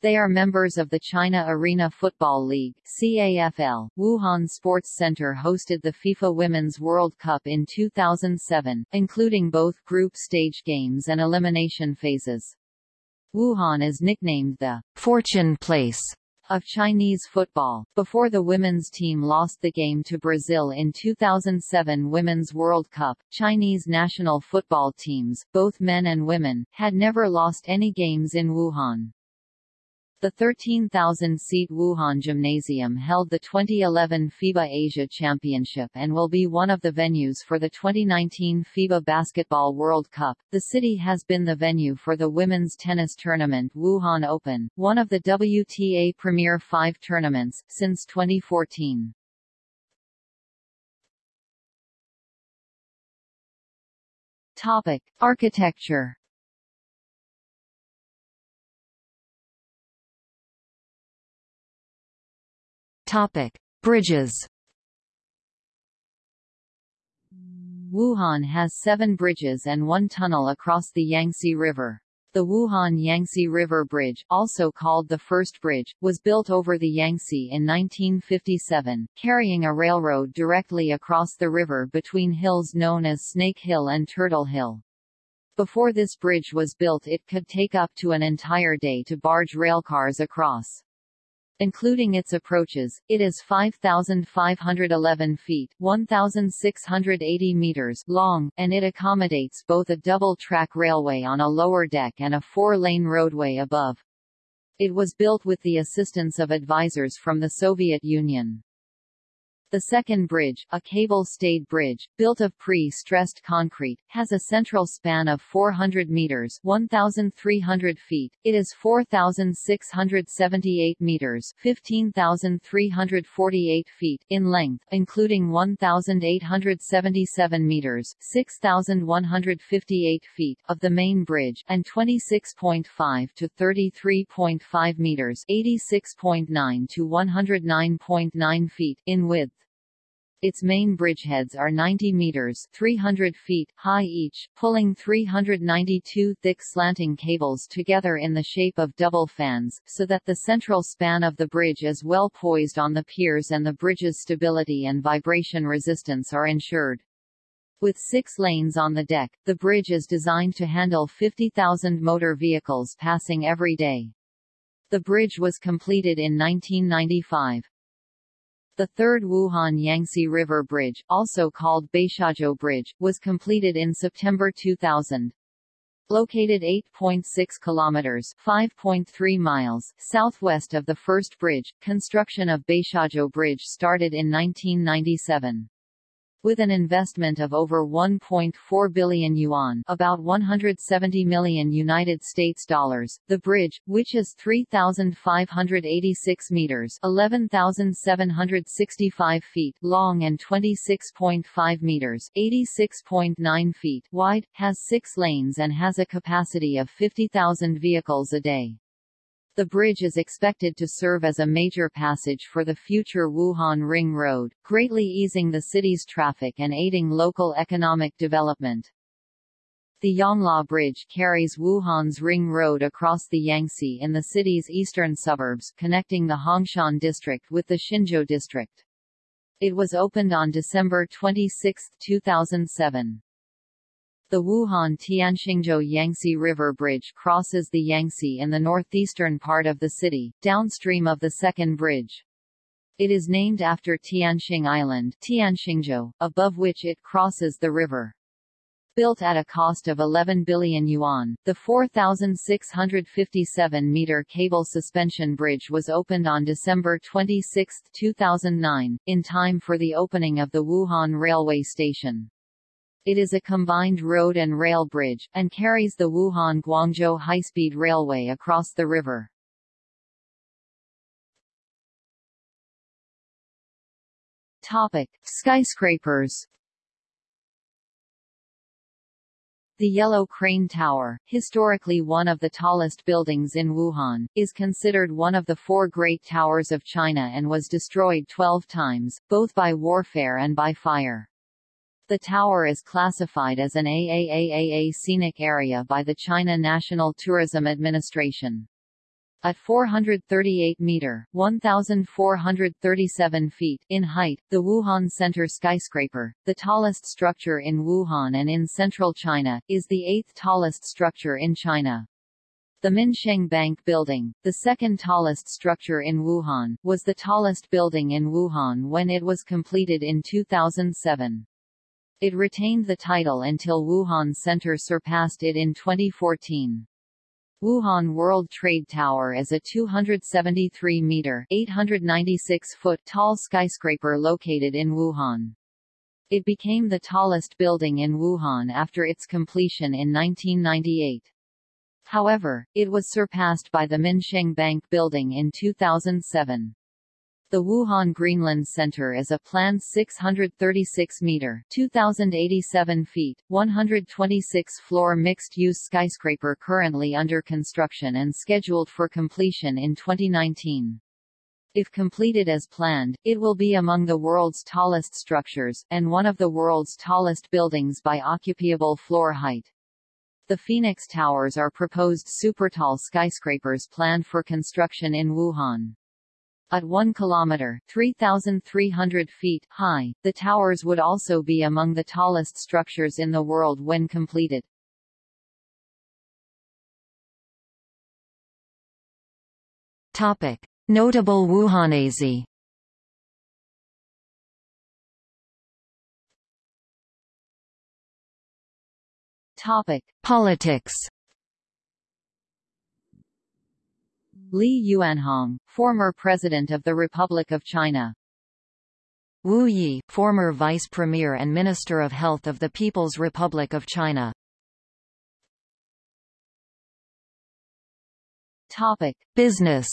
They are members of the China Arena Football League CAFL. Wuhan Sports Center hosted the FIFA Women's World Cup in 2007, including both group stage games and elimination phases. Wuhan is nicknamed the Fortune Place of Chinese football. Before the women's team lost the game to Brazil in 2007 Women's World Cup, Chinese national football teams, both men and women, had never lost any games in Wuhan. The 13,000-seat Wuhan Gymnasium held the 2011 FIBA Asia Championship and will be one of the venues for the 2019 FIBA Basketball World Cup. The city has been the venue for the women's tennis tournament Wuhan Open, one of the WTA Premier 5 tournaments, since 2014. Topic: Architecture Topic: Bridges. Wuhan has seven bridges and one tunnel across the Yangtze River. The Wuhan Yangtze River Bridge, also called the First Bridge, was built over the Yangtze in 1957, carrying a railroad directly across the river between hills known as Snake Hill and Turtle Hill. Before this bridge was built it could take up to an entire day to barge railcars across. Including its approaches, it is 5,511 feet 1,680 meters long, and it accommodates both a double-track railway on a lower deck and a four-lane roadway above. It was built with the assistance of advisors from the Soviet Union. The second bridge, a cable-stayed bridge, built of pre-stressed concrete, has a central span of 400 meters 1,300 feet. It is 4,678 meters 15,348 feet in length, including 1,877 meters 6,158 feet of the main bridge, and 26.5 to 33.5 meters 86.9 to 109.9 feet in width. Its main bridgeheads are 90 meters 300 feet high each, pulling 392 thick slanting cables together in the shape of double fans, so that the central span of the bridge is well poised on the piers and the bridge's stability and vibration resistance are ensured. With six lanes on the deck, the bridge is designed to handle 50,000 motor vehicles passing every day. The bridge was completed in 1995. The third Wuhan Yangtze River Bridge, also called Beixiaozhou Bridge, was completed in September 2000. Located 8.6 kilometers (5.3 miles) southwest of the first bridge, construction of Beixiaozhou Bridge started in 1997. With an investment of over 1.4 billion yuan about 170 million United States dollars, the bridge, which is 3,586 meters 11,765 feet long and 26.5 meters 86.9 feet wide, has six lanes and has a capacity of 50,000 vehicles a day. The bridge is expected to serve as a major passage for the future Wuhan Ring Road, greatly easing the city's traffic and aiding local economic development. The Yongle Bridge carries Wuhan's Ring Road across the Yangtze in the city's eastern suburbs connecting the Hongshan district with the Xinzhou district. It was opened on December 26, 2007. The Wuhan-Tianxingzhou Yangtze River Bridge crosses the Yangtze in the northeastern part of the city, downstream of the second bridge. It is named after Tianxing Island Tianxingzhou, above which it crosses the river. Built at a cost of 11 billion yuan, the 4,657-meter cable suspension bridge was opened on December 26, 2009, in time for the opening of the Wuhan railway station. It is a combined road and rail bridge, and carries the Wuhan-Guangzhou high-speed railway across the river. Topic. Skyscrapers The Yellow Crane Tower, historically one of the tallest buildings in Wuhan, is considered one of the four Great Towers of China and was destroyed 12 times, both by warfare and by fire. The tower is classified as an AAAAA scenic area by the China National Tourism Administration. At 438 meter (1,437 feet) in height, the Wuhan Center skyscraper, the tallest structure in Wuhan and in central China, is the eighth tallest structure in China. The Minsheng Bank Building, the second tallest structure in Wuhan, was the tallest building in Wuhan when it was completed in 2007. It retained the title until Wuhan Center surpassed it in 2014. Wuhan World Trade Tower is a 273-meter (896-foot) tall skyscraper located in Wuhan. It became the tallest building in Wuhan after its completion in 1998. However, it was surpassed by the Minsheng Bank Building in 2007. The Wuhan Greenland Center is a planned 636-meter (2,087 feet, 126-floor mixed-use skyscraper currently under construction and scheduled for completion in 2019. If completed as planned, it will be among the world's tallest structures, and one of the world's tallest buildings by occupiable floor height. The Phoenix Towers are proposed supertall skyscrapers planned for construction in Wuhan. At 1 kilometer 3,300 feet high, the towers would also be among the tallest structures in the world when completed. Topic. Notable Wuhanese Topic. Politics Li Yuanhong, former President of the Republic of China. Wu Yi, former Vice Premier and Minister of Health of the People's Republic of China. Topic: Business.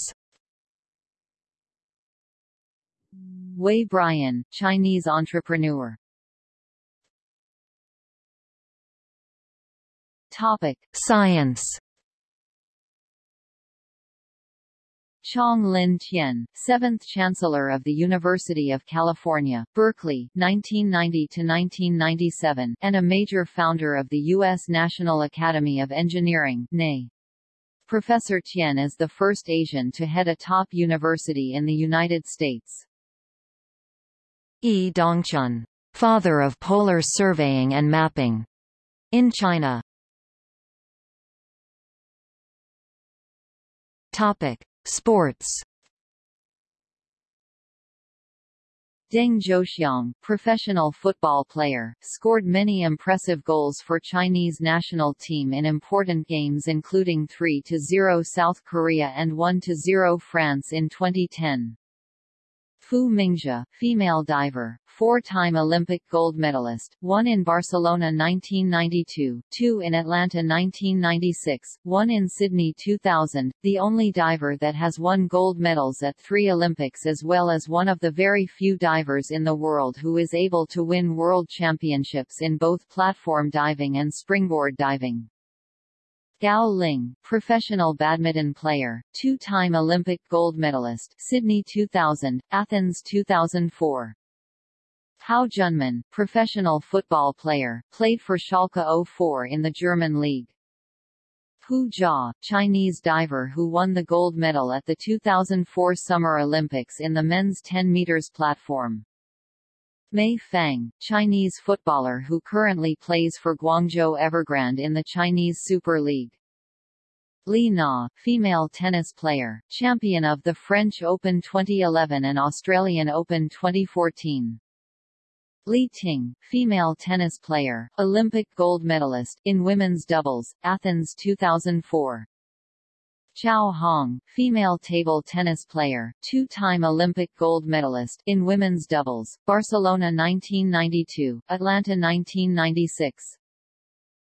Wei Brian, Chinese entrepreneur. Topic: Science. Chong Lin Tien, 7th Chancellor of the University of California, Berkeley, 1990–1997, and a major founder of the U.S. National Academy of Engineering NAE. Professor Tien is the first Asian to head a top university in the United States. Yi Dongchun father of polar surveying and mapping in China. Topic: Sports. Deng Zhuoxiang, professional football player, scored many impressive goals for Chinese national team in important games including 3-0 South Korea and 1-0 France in 2010. Fu Mingjie, female diver, four-time Olympic gold medalist, one in Barcelona 1992, two in Atlanta 1996, one in Sydney 2000, the only diver that has won gold medals at three Olympics as well as one of the very few divers in the world who is able to win world championships in both platform diving and springboard diving. Gao Ling, professional badminton player, two-time Olympic gold medalist Sydney 2000, Athens 2004. Hao Junmin, professional football player, played for Schalke 04 in the German league. Hu Jia, Chinese diver who won the gold medal at the 2004 Summer Olympics in the men's 10 meters platform. Mei Feng, Chinese footballer who currently plays for Guangzhou Evergrande in the Chinese Super League. Li Na, female tennis player, champion of the French Open 2011 and Australian Open 2014. Li Ting, female tennis player, Olympic gold medalist in women's doubles, Athens 2004. Zhao Hong, female table tennis player, two-time Olympic gold medalist in women's doubles, Barcelona 1992, Atlanta 1996.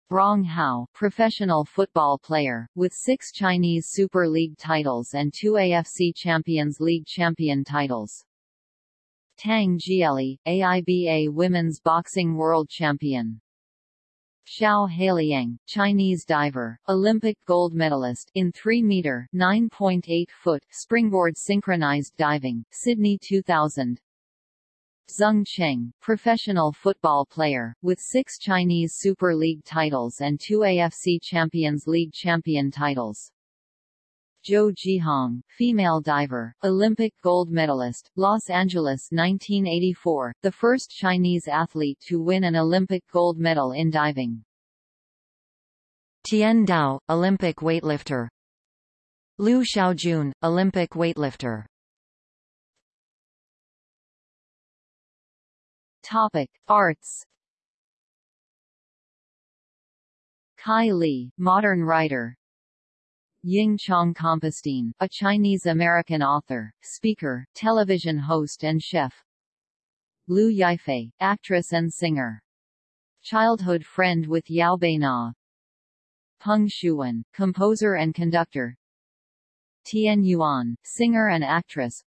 Rong Hao, professional football player, with six Chinese Super League titles and two AFC Champions League champion titles. Tang Jieli, AIBA Women's Boxing World Champion. Xiao Hailiang, Chinese diver, Olympic gold medalist in 3-meter (9.8-foot) springboard synchronized diving, Sydney 2000. Zheng Cheng, professional football player, with six Chinese Super League titles and two AFC Champions League champion titles. Zhou Jihong, female diver, Olympic gold medalist, Los Angeles 1984, the first Chinese athlete to win an Olympic gold medal in diving. Tian Tao, Olympic weightlifter. Liu Xiaojun, Olympic weightlifter. Topic: Arts. Kai Li, modern writer, Ying Chong Compestine, a Chinese-American author, speaker, television host and chef. Liu Yifei, actress and singer. Childhood friend with Yao Beina. Peng Shuwen, composer and conductor. Tian Yuan, singer and actress.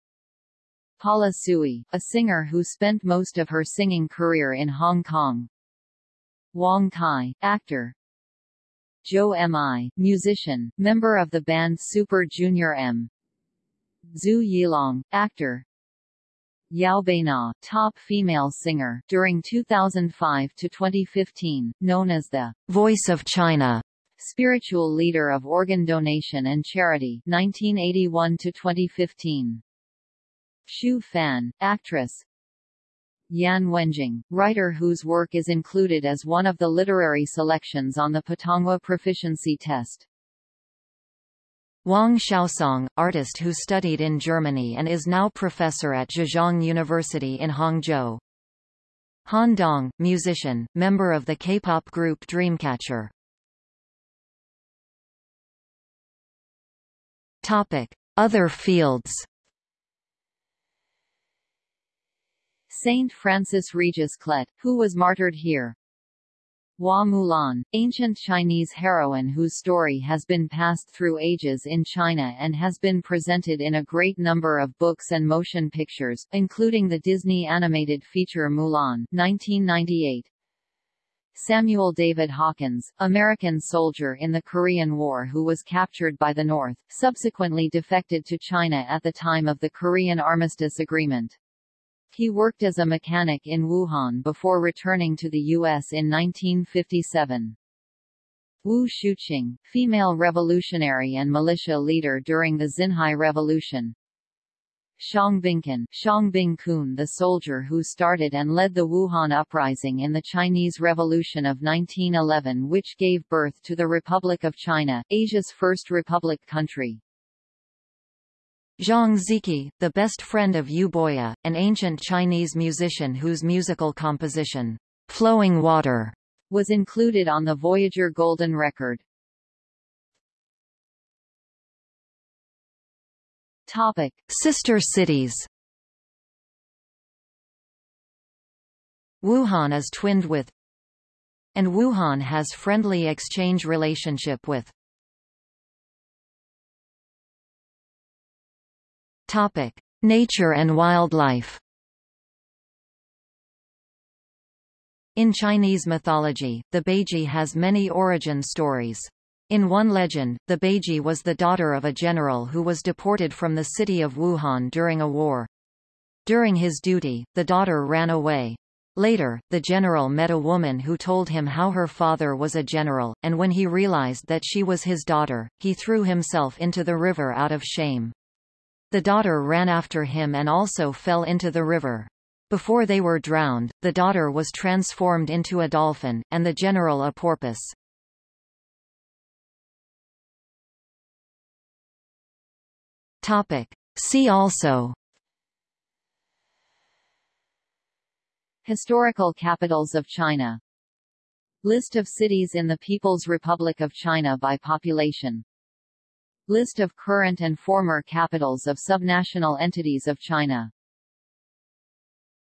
Paula Tsui, a singer who spent most of her singing career in Hong Kong. Wang Kai, actor, Zhou Mi, musician, member of the band Super Junior M. Zhu Yilong, actor. Yao Beina, top female singer, during 2005 to 2015, known as the Voice of China, spiritual leader of organ donation and charity, 1981 to 2015. Xu Fan, actress, Yan Wenjing, writer whose work is included as one of the literary selections on the Putonghua proficiency test. Wang Xiaosong, artist who studied in Germany and is now professor at Zhejiang University in Hangzhou. Han Dong, musician, member of the K-pop group Dreamcatcher. Topic: Other fields. Saint Francis Regis Clet, who was martyred here. Hua Mulan, ancient Chinese heroine whose story has been passed through ages in China and has been presented in a great number of books and motion pictures, including the Disney animated feature Mulan 1998. Samuel David Hawkins, American soldier in the Korean War who was captured by the North, subsequently defected to China at the time of the Korean Armistice Agreement. He worked as a mechanic in Wuhan before returning to the U.S. in 1957. Wu Shuqing, female revolutionary and militia leader during the Xinhai Revolution. Xiangbingkun, Xiangbingkun the soldier who started and led the Wuhan uprising in the Chinese Revolution of 1911 which gave birth to the Republic of China, Asia's first republic country. Zhang Ziki, the best friend of Yu Boya, an ancient Chinese musician whose musical composition, Flowing Water, was included on the Voyager Golden Record. Topic: Sister cities. Wuhan is twinned with and Wuhan has friendly exchange relationship with Topic: Nature and wildlife. In Chinese mythology, the Baiji has many origin stories. In one legend, the Baiji was the daughter of a general who was deported from the city of Wuhan during a war. During his duty, the daughter ran away. Later, the general met a woman who told him how her father was a general, and when he realized that she was his daughter, he threw himself into the river out of shame. The daughter ran after him and also fell into the river. Before they were drowned, the daughter was transformed into a dolphin, and the general a porpoise. Topic. See also Historical capitals of China List of cities in the People's Republic of China by population List of current and former capitals of subnational entities of China